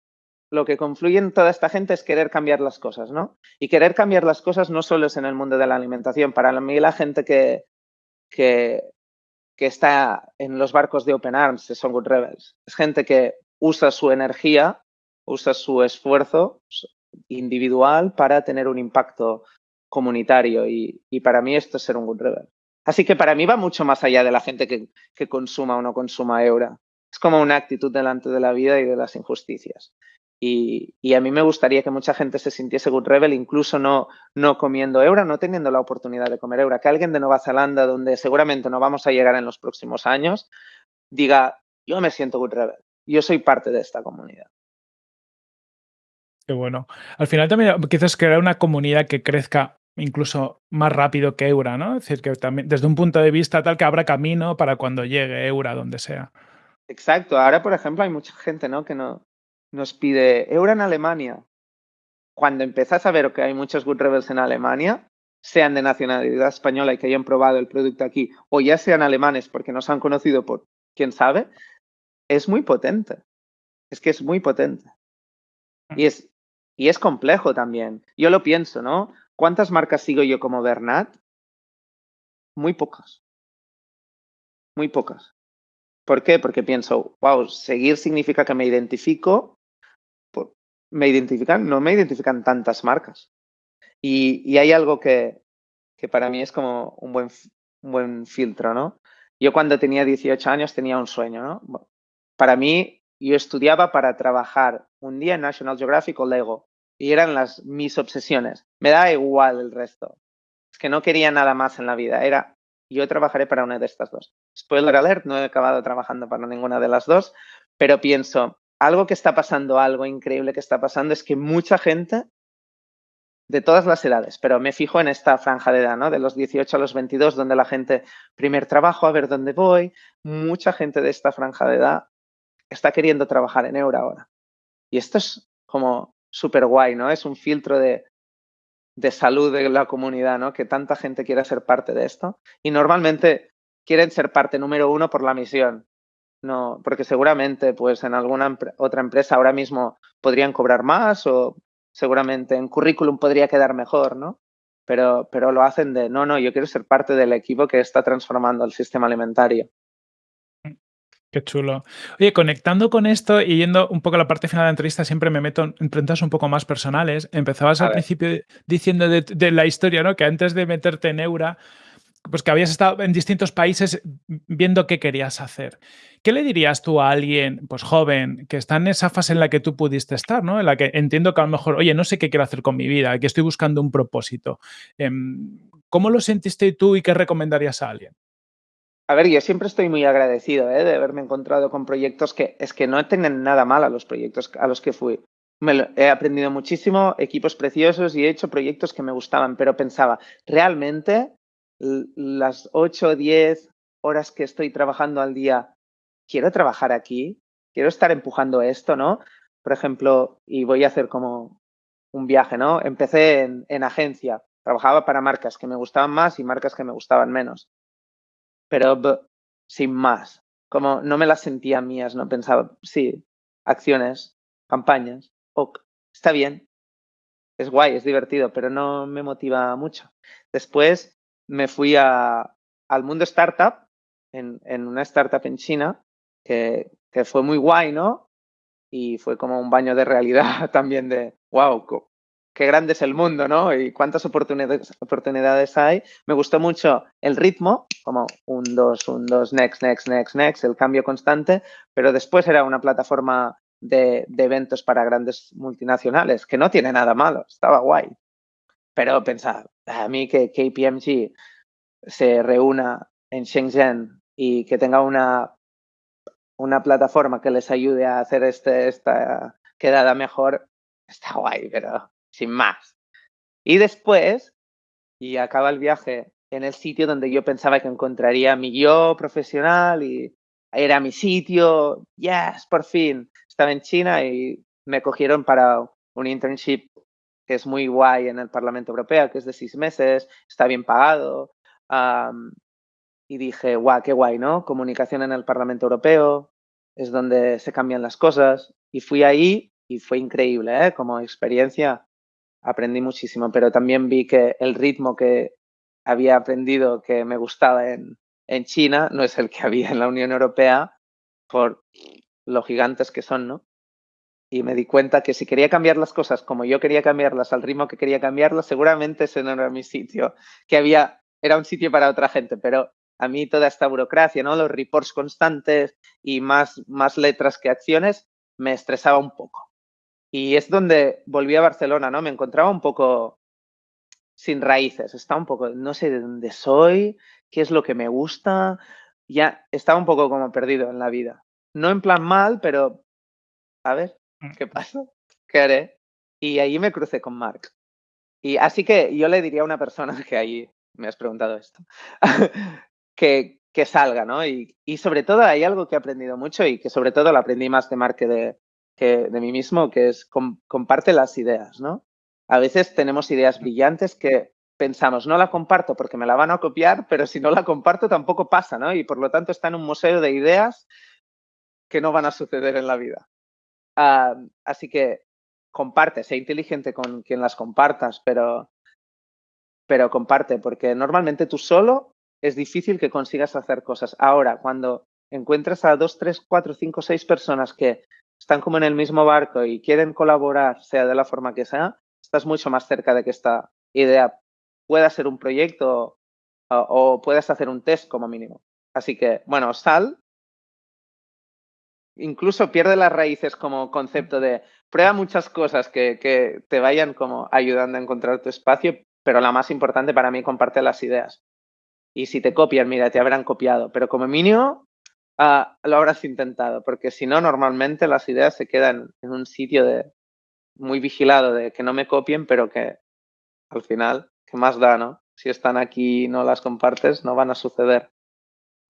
lo que confluye en toda esta gente es querer cambiar las cosas, ¿no? Y querer cambiar las cosas no solo es en el mundo de la alimentación. Para mí la gente que, que, que está en los barcos de Open Arms, Son Good Rebels, es gente que usa su energía, usa su esfuerzo individual para tener un impacto comunitario y, y para mí esto es ser un Good Rebel. Así que para mí va mucho más allá de la gente que, que consuma o no consuma Eura. Es como una actitud delante de la vida y de las injusticias. Y, a mí me gustaría que mucha gente se sintiese Good Rebel, incluso no, no comiendo Eura, no teniendo la oportunidad de comer Eura. Que alguien de Nueva Zelanda, donde seguramente no vamos a llegar en los próximos años, diga, yo me siento Good Rebel, yo soy parte de esta comunidad. Qué bueno. Al final también quizás crear una comunidad que crezca incluso más rápido que Eura, ¿no? Es decir, que también desde un punto de vista tal que abra camino para cuando llegue Eura, donde sea. Exacto. Ahora, por ejemplo, hay mucha gente, ¿no? Que no, nos pide euro en Alemania. Cuando empezás a ver que hay muchos Good Rebels en Alemania, sean de nacionalidad española y que hayan probado el producto aquí, o ya sean alemanes porque nos han conocido por quién sabe, es muy potente. Es que es muy potente. Mm. Y es, y es complejo también. Yo lo pienso, ¿no? ¿Cuántas marcas sigo yo como Bernat? Muy pocas. Muy pocas. ¿Por qué? Porque pienso, wow, seguir significa que me identifico me identifican, no me identifican tantas marcas. Y, hay algo que, que, para mí es como un buen, un buen filtro, ¿no? Yo cuando tenía 18 años tenía un sueño, ¿no? Para mí, yo estudiaba para trabajar un día en National Geographic o Lego y eran las mis obsesiones. Me da igual el resto. Es que no quería nada más en la vida. Era, yo trabajaré para una de estas dos. Spoiler alert, no he acabado trabajando para ninguna de las dos, pero pienso, algo que está pasando, algo increíble que está pasando es que mucha gente de todas las edades, pero me fijo en esta franja de edad, ¿no? De los 18 a los 22, donde la gente, primer trabajo, a ver dónde voy, mucha gente de esta franja de edad está queriendo trabajar en euro ahora. Y esto es como súper guay, ¿no? Es un filtro de, de salud de la comunidad, ¿no? Que tanta gente quiere ser parte de esto. Y normalmente quieren ser parte número uno por la misión, no, porque seguramente pues en alguna otra empresa ahora mismo podrían cobrar más o seguramente en currículum podría quedar mejor, ¿no? Pero, pero lo hacen de, no, no, yo quiero ser parte del equipo que está transformando el sistema alimentario. Qué chulo. Oye, conectando con esto y yendo un poco a la parte final de la entrevista, siempre me meto en preguntas un poco más personales. Empezabas al principio diciendo de, de, la historia, ¿no? Que antes de meterte en Eura, pues que habías estado en distintos países viendo qué querías hacer. ¿Qué le dirías tú a alguien, pues joven, que está en esa fase en la que tú pudiste estar, ¿no? En la que entiendo que a lo mejor, oye, no sé qué quiero hacer con mi vida, que estoy buscando un propósito. Em, ¿Cómo lo sentiste tú y qué recomendarías a alguien? A ver, yo siempre estoy muy agradecido ¿eh? de haberme encontrado con proyectos que es que no tienen nada mal a los proyectos a los que fui. Me he aprendido muchísimo, equipos preciosos y he hecho proyectos que me gustaban, pero pensaba, ¿realmente las 8 o 10 horas que estoy trabajando al día, quiero trabajar aquí, quiero estar empujando esto, ¿no? Por ejemplo, y voy a hacer como un viaje, ¿no? Empecé en, en agencia, trabajaba para marcas que me gustaban más y marcas que me gustaban menos, pero sin más, como no me las sentía mías, no pensaba, sí, acciones, campañas, está bien, es guay, es divertido, pero no me motiva mucho. Después me fui a, al mundo startup, en, en, una startup en China, que, que, fue muy guay, ¿no? Y fue como un baño de realidad también de, wow, qué grande es el mundo, ¿no? Y cuántas oportunidades, oportunidades hay. Me gustó mucho el ritmo, como un, dos, un, dos, next, next, next, next, el cambio constante, pero después era una plataforma de, de eventos para grandes multinacionales, que no tiene nada malo, estaba guay. Pero pensar, a mí que KPMG se reúna en Shenzhen y que tenga una, una plataforma que les ayude a hacer este, esta quedada mejor, está guay, pero sin más. Y después, y acaba el viaje en el sitio donde yo pensaba que encontraría mi yo profesional y era mi sitio, yes, por fin. Estaba en China y me cogieron para un internship es muy guay en el Parlamento Europeo, que es de seis meses, está bien pagado. Y dije, guau, qué guay, ¿no? Comunicación en el Parlamento Europeo, es donde se cambian las cosas. Y fui ahí y fue increíble, ¿eh? Como experiencia aprendí muchísimo, pero también vi que el ritmo que había aprendido que me gustaba en, en China no es el que había en la Unión Europea por lo gigantes que son, ¿no? Y me di cuenta que si quería cambiar las cosas como yo quería cambiarlas, al ritmo que quería cambiarlas, seguramente ese no era mi sitio, que había, era un sitio para otra gente, pero a mí toda esta burocracia, ¿no? Los reports constantes y más, más letras que acciones me estresaba un poco. Y es donde volví a Barcelona, ¿no? Me encontraba un poco sin raíces, estaba un poco, no sé de dónde soy, qué es lo que me gusta, ya estaba un poco como perdido en la vida. No en plan mal, pero a ver. ¿Qué pasa? ¿Qué haré? Y ahí me crucé con Mark. Y así que yo le diría a una persona que ahí me has preguntado esto, que, que salga, ¿no? Y, y, sobre todo hay algo que he aprendido mucho y que sobre todo lo aprendí más de Mark que de, que de mí mismo, que es comparte las ideas, ¿no? A veces tenemos ideas brillantes que pensamos, no la comparto porque me la van a copiar, pero si no la comparto tampoco pasa, ¿no? Y por lo tanto está en un museo de ideas que no van a suceder en la vida. Así que comparte, sé inteligente con quien las compartas, pero, pero comparte, porque normalmente tú solo es difícil que consigas hacer cosas. Ahora, cuando encuentras a dos, tres, cuatro, cinco, seis personas que están como en el mismo barco y quieren colaborar, sea de la forma que sea, estás mucho más cerca de que esta idea pueda ser un proyecto o, o puedas hacer un test como mínimo. Así que, bueno, sal. Incluso pierde las raíces como concepto de prueba muchas cosas que, que te vayan como ayudando a encontrar tu espacio, pero la más importante para mí, comparte las ideas. Y si te copian, mira, te habrán copiado, pero como mínimo uh, lo habrás intentado, porque si no, normalmente las ideas se quedan en un sitio de muy vigilado de que no me copien, pero que al final, ¿qué más da, no? Si están aquí y no las compartes, no van a suceder.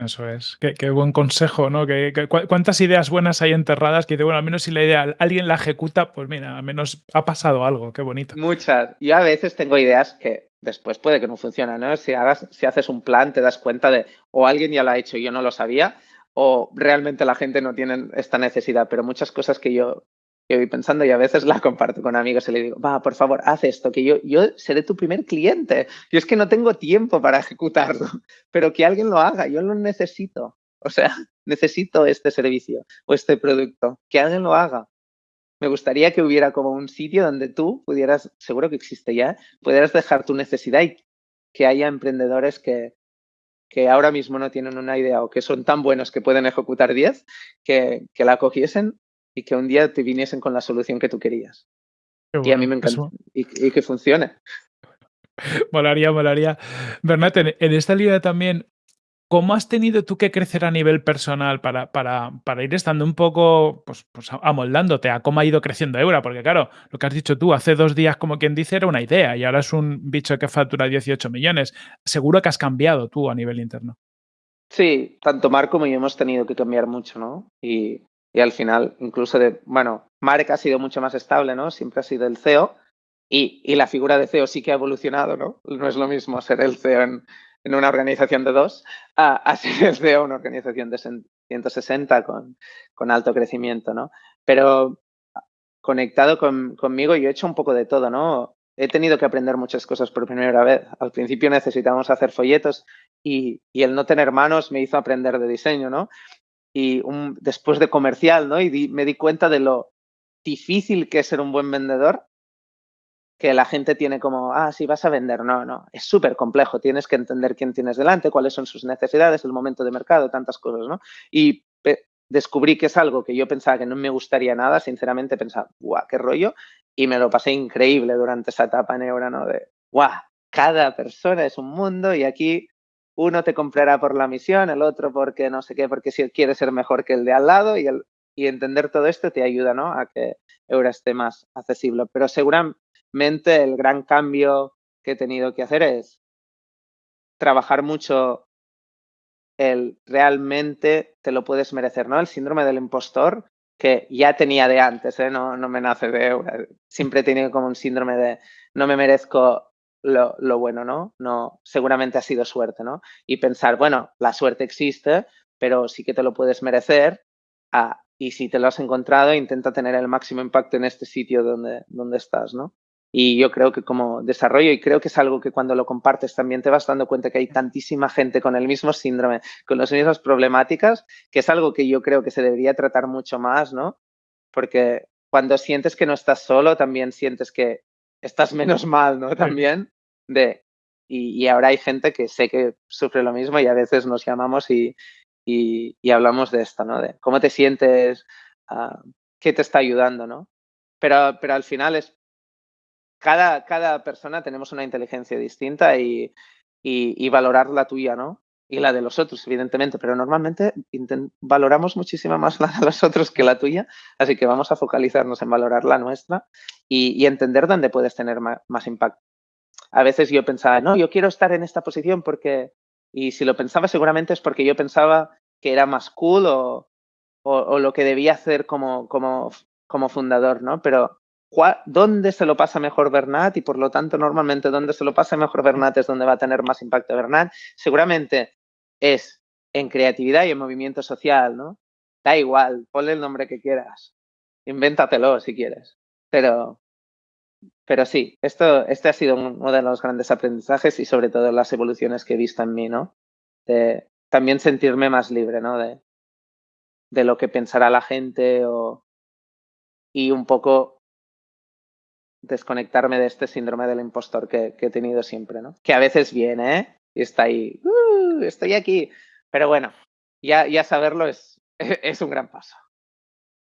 Eso es. Qué, qué buen consejo, ¿no? Que, ¿Cuántas ideas buenas hay enterradas que dice, bueno, al menos si la idea alguien la ejecuta, pues mira, al menos ha pasado algo, qué bonito. Muchas. Yo a veces tengo ideas que después puede que no funcionen, ¿no? Si, hagas, si haces un plan, te das cuenta de, o alguien ya lo ha hecho y yo no lo sabía, o realmente la gente no tiene esta necesidad, pero muchas cosas que yo, que voy pensando y a veces la comparto con amigos y le digo, va, por favor, haz esto, que yo, yo seré tu primer cliente. Yo es que no tengo tiempo para ejecutarlo, pero que alguien lo haga, yo lo necesito. O sea, necesito este servicio o este producto, que alguien lo haga. Me gustaría que hubiera como un sitio donde tú pudieras, seguro que existe ya, pudieras dejar tu necesidad y que haya emprendedores que, que ahora mismo no tienen una idea o que son tan buenos que pueden ejecutar 10, que, que la cogiesen y que un día te viniesen con la solución que tú querías. Bueno, y a mí me encanta. Y, y, que funcione. Molaría, molaría. Bernat, en, en esta línea también, ¿cómo has tenido tú que crecer a nivel personal para, para, para ir estando un poco pues, pues, amoldándote a cómo ha ido creciendo Eura? Porque claro, lo que has dicho tú, hace dos días, como quien dice, era una idea y ahora es un bicho que factura 18 millones. Seguro que has cambiado tú a nivel interno. Sí, tanto Marco como yo hemos tenido que cambiar mucho, ¿no? Y, y al final, incluso de, bueno, Marek ha sido mucho más estable, ¿no? Siempre ha sido el CEO y, y la figura de CEO sí que ha evolucionado, ¿no? No es lo mismo ser el CEO en, en una organización de dos a, a ser de una organización de 160 con, con alto crecimiento, ¿no? Pero conectado con, conmigo yo he hecho un poco de todo, ¿no? He tenido que aprender muchas cosas por primera vez. Al principio necesitábamos hacer folletos y, y el no tener manos me hizo aprender de diseño, ¿no? Y después de comercial, ¿no? Y di, me di cuenta de lo difícil que es ser un buen vendedor que la gente tiene como, ah, sí, vas a vender. No, no, es súper complejo. Tienes que entender quién tienes delante, cuáles son sus necesidades, el momento de mercado, tantas cosas, ¿no? Y descubrí que es algo que yo pensaba que no me gustaría nada, sinceramente pensaba, guau, qué rollo, y me lo pasé increíble durante esa etapa en Eura, ¿no? De, guau, cada persona es un mundo y aquí uno te comprará por la misión, el otro porque no sé qué, porque si quiere ser mejor que el de al lado y, entender todo esto te ayuda, ¿no? A que Eura esté más accesible. Pero seguramente mente el gran cambio que he tenido que hacer es trabajar mucho el realmente te lo puedes merecer, ¿no? El síndrome del impostor que ya tenía de antes, ¿eh? no, no me nace de siempre he tenido como un síndrome de no me merezco lo, bueno, ¿no? No, seguramente ha sido suerte, ¿no? Y pensar, bueno, la suerte existe, pero sí que te lo puedes merecer Ah, y si te lo has encontrado, intenta tener el máximo impacto en este sitio donde, donde estás, ¿no? Y yo creo que como desarrollo, y creo que es algo que cuando lo compartes también te vas dando cuenta que hay tantísima gente con el mismo síndrome, con las mismas problemáticas, que es algo que yo creo que se debería tratar mucho más, ¿no? Porque cuando sientes que no estás solo, también sientes que estás menos mal, ¿no? También de... Y, ahora hay gente que sé que sufre lo mismo y a veces nos llamamos y, y, hablamos de esto, ¿no? De cómo te sientes, uh, qué te está ayudando, ¿no? Pero, pero al final es cada, cada persona tenemos una inteligencia distinta y, y, valorar la tuya, ¿no? Y la de los otros, evidentemente, pero normalmente valoramos muchísimo más la de los otros que la tuya, así que vamos a focalizarnos en valorar la nuestra y, entender dónde puedes tener más, impacto. A veces yo pensaba, no, yo quiero estar en esta posición porque, y si lo pensaba seguramente es porque yo pensaba que era más cool o, o, o lo que debía hacer como, como, como fundador, ¿no? Pero dónde se lo pasa mejor Bernat y por lo tanto normalmente dónde se lo pasa mejor Bernat es donde va a tener más impacto Bernat. Seguramente es en creatividad y en movimiento social, ¿no? Da igual, ponle el nombre que quieras, invéntatelo si quieres, pero, pero sí, esto, este ha sido uno de los grandes aprendizajes y sobre todo las evoluciones que he visto en mí, ¿no? De también sentirme más libre, ¿no? De, de lo que pensará la gente o, y un poco desconectarme de este síndrome del impostor que, he tenido siempre, ¿no? Que a veces viene, ¿eh? Y está ahí, uh, estoy aquí. Pero bueno, ya, ya saberlo es, es un gran paso.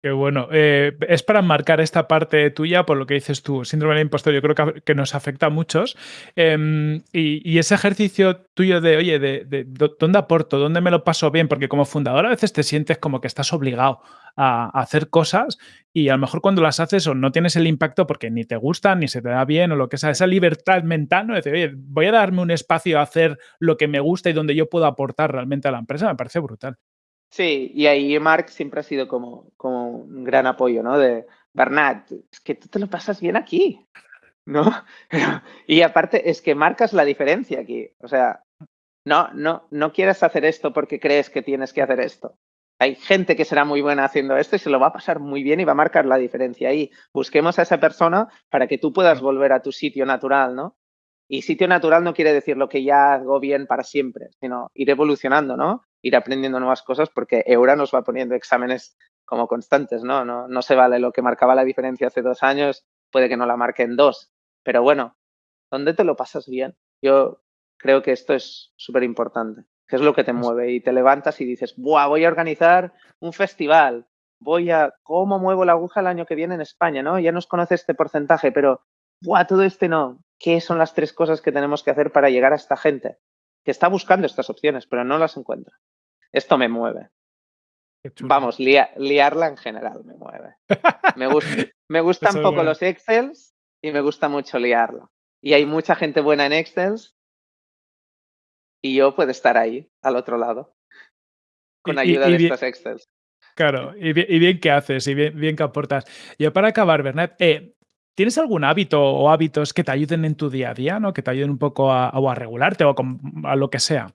Qué bueno. Eh, es para marcar esta parte tuya, por lo que dices tú, síndrome del impostor, yo creo que, nos afecta a muchos. Em, y, ese ejercicio tuyo de, oye, de, dónde aporto, dónde me lo paso bien, porque como fundador a veces te sientes como que estás obligado a, hacer cosas y a lo mejor cuando las haces o no tienes el impacto porque ni te gustan, ni se te da bien o lo que sea, esa libertad mental, ¿no? De decir, oye, voy a darme un espacio a hacer lo que me gusta y donde yo puedo aportar realmente a la empresa, me parece brutal. Sí, y ahí Mark siempre ha sido como, como un gran apoyo, ¿no? De Bernat, es que tú te lo pasas bien aquí, ¿no? y aparte es que marcas la diferencia aquí. O sea, no, no, no quieres hacer esto porque crees que tienes que hacer esto. Hay gente que será muy buena haciendo esto y se lo va a pasar muy bien y va a marcar la diferencia ahí. Busquemos a esa persona para que tú puedas volver a tu sitio natural, ¿no? Y sitio natural no quiere decir lo que ya hago bien para siempre, sino ir evolucionando, ¿no? Ir aprendiendo nuevas cosas porque Eura nos va poniendo exámenes como constantes, ¿no? No, no se vale lo que marcaba la diferencia hace dos años, puede que no la marque en dos. Pero bueno, ¿dónde te lo pasas bien? Yo creo que esto es súper importante, que es lo que te mueve y te levantas y dices, Buah, voy a organizar un festival, voy a, ¿cómo muevo la aguja el año que viene en España? ¿no? Ya nos conoce este porcentaje, pero, Buah, todo este no, qué son las tres cosas que tenemos que hacer para llegar a esta gente que está buscando estas opciones, pero no las encuentra. Esto me mueve. Vamos, liarla en general me mueve. Me, me gustan poco los Excels y me gusta mucho liarla. Y hay mucha gente buena en Excels y yo puedo estar ahí, al otro lado, con ayuda de estos Excels. Claro, y bien, que haces, y bien, bien que aportas. Y para acabar, Bernat, eh, ¿Tienes algún hábito o hábitos que te ayuden en tu día a día, ¿no? que te ayuden un poco a, a regularte o a, lo que sea?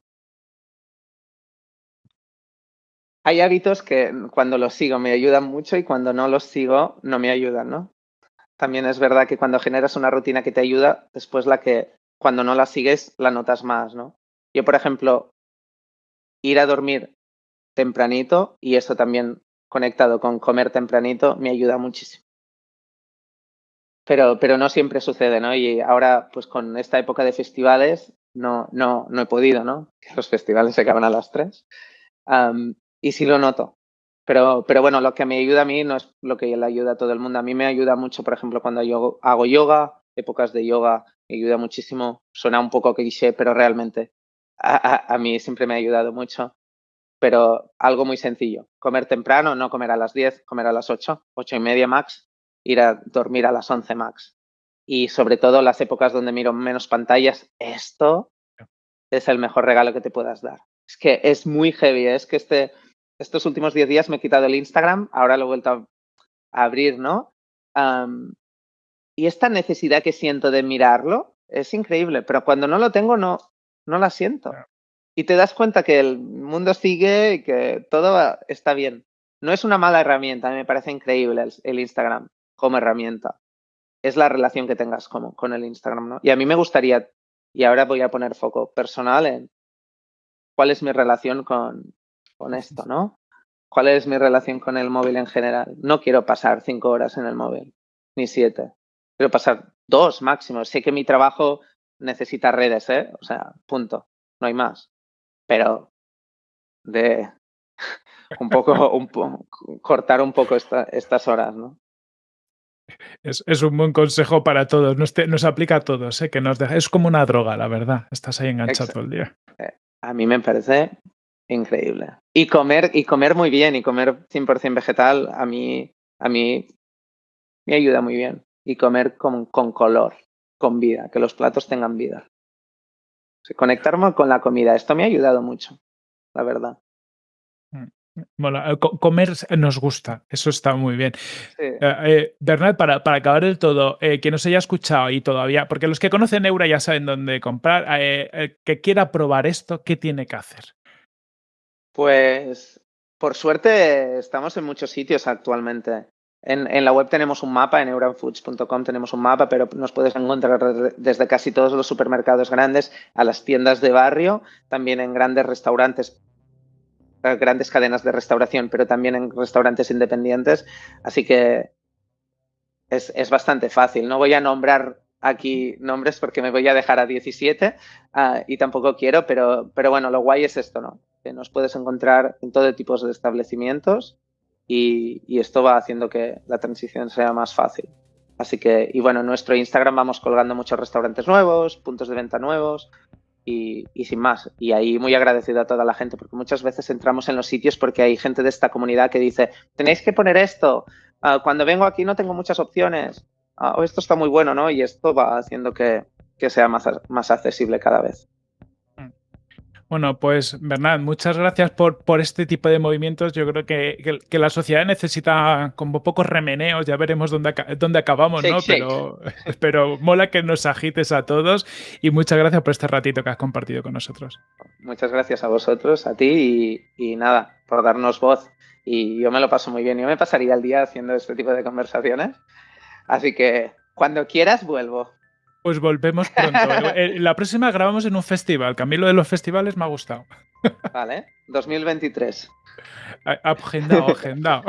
Hay hábitos que cuando los sigo me ayudan mucho y cuando no los sigo no me ayudan, ¿no? También es verdad que cuando generas una rutina que te ayuda, después la que cuando no la sigues la notas más, ¿no? Yo, por ejemplo, ir a dormir tempranito y eso también conectado con comer tempranito me ayuda muchísimo pero, pero no siempre sucede, ¿no? Y ahora, pues con esta época de festivales, no, no, no he podido, ¿no? Los festivales se acaban a las tres. y sí lo noto. Pero, pero bueno, lo que me ayuda a mí no es lo que le ayuda a todo el mundo. A mí me ayuda mucho, por ejemplo, cuando yo hago yoga, épocas de yoga, me ayuda muchísimo. Suena un poco cliché, pero realmente a, a, mí siempre me ha ayudado mucho. Pero algo muy sencillo, comer temprano, no comer a las 10, comer a las 8, 8 y media max, ir a dormir a las 11 max. Y sobre todo las épocas donde miro menos pantallas, esto es el mejor regalo que te puedas dar. Es que es muy heavy, ¿eh? es que este, estos últimos 10 días me he quitado el Instagram, ahora lo he vuelto a, abrir, ¿no? y esta necesidad que siento de mirarlo es increíble, pero cuando no lo tengo no, no la siento. Y te das cuenta que el mundo sigue y que todo está bien. no es una mala herramienta, me parece increíble el, Instagram como herramienta. Es la relación que tengas con, con el Instagram, ¿no? Y a mí me gustaría, y ahora voy a poner foco personal en cuál es mi relación con, con esto, ¿no? ¿Cuál es mi relación con el móvil en general? No quiero pasar cinco horas en el móvil, ni siete. Quiero pasar dos máximo. Sé que mi trabajo necesita redes, ¿eh? O sea, punto. No hay más. Pero de un poco, un cortar un poco estas horas, ¿no? Es, un buen consejo para todos, nos, nos aplica a todos, ¿eh? que nos deja, es como una droga, la verdad, estás ahí enganchado todo el día. Eh, a mí me parece increíble. Y comer, y comer muy bien, y comer 100% vegetal, a mí, a mí me ayuda muy bien. Y comer con, con color, con vida, que los platos tengan vida. conectarme con la comida, esto me ha ayudado mucho, la verdad. Bueno, eh, comer nos gusta, eso está muy bien. Eh, eh, Bernard, para, para, acabar del todo, eh, que nos haya escuchado y todavía, porque los que conocen Eura ya saben dónde comprar, que quiera probar esto, ¿qué tiene que hacer? Pues, por suerte, estamos en muchos sitios actualmente. En, en la web tenemos un mapa, en euranfoods.com tenemos un mapa, pero nos puedes encontrar desde casi todos los supermercados grandes a las tiendas de barrio, también en grandes restaurantes grandes cadenas de restauración, pero también en restaurantes independientes. Así que es, bastante fácil. No voy a nombrar aquí nombres porque me voy a dejar a 17 ah, y tampoco quiero, pero, pero bueno, lo guay es esto, ¿no? Que nos puedes encontrar en todo tipo de establecimientos y, y, esto va haciendo que la transición sea más fácil. Así que, y bueno, en nuestro Instagram vamos colgando muchos restaurantes nuevos, puntos de venta nuevos, y, sin más. Y ahí muy agradecido a toda la gente, porque muchas veces entramos en los sitios porque hay gente de esta comunidad que dice, tenéis que poner esto, ah, cuando vengo aquí no tengo muchas opciones, ah, o esto está muy bueno, ¿no? Y esto va haciendo que, que sea más, más accesible cada vez. Bueno, pues Bernard, muchas gracias por, por este tipo de movimientos. Yo creo que, que, la sociedad necesita como pocos remeneos, ya veremos dónde, dónde acabamos, ¿no? Pero, pero mola que nos agites a todos y muchas gracias por este ratito que has compartido con nosotros. Muchas gracias a vosotros, a ti y, y nada, por darnos voz. Y yo me lo paso muy bien. Yo me pasaría el día haciendo este tipo de conversaciones. Así que cuando quieras vuelvo. Pues volvemos pronto. La próxima grabamos en un festival, que a mí lo de los festivales me ha gustado. Vale, 2023. Agendado, agendado.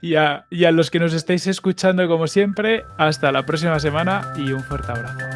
Y a, y a los que nos estéis escuchando, como siempre, hasta la próxima semana y un fuerte abrazo.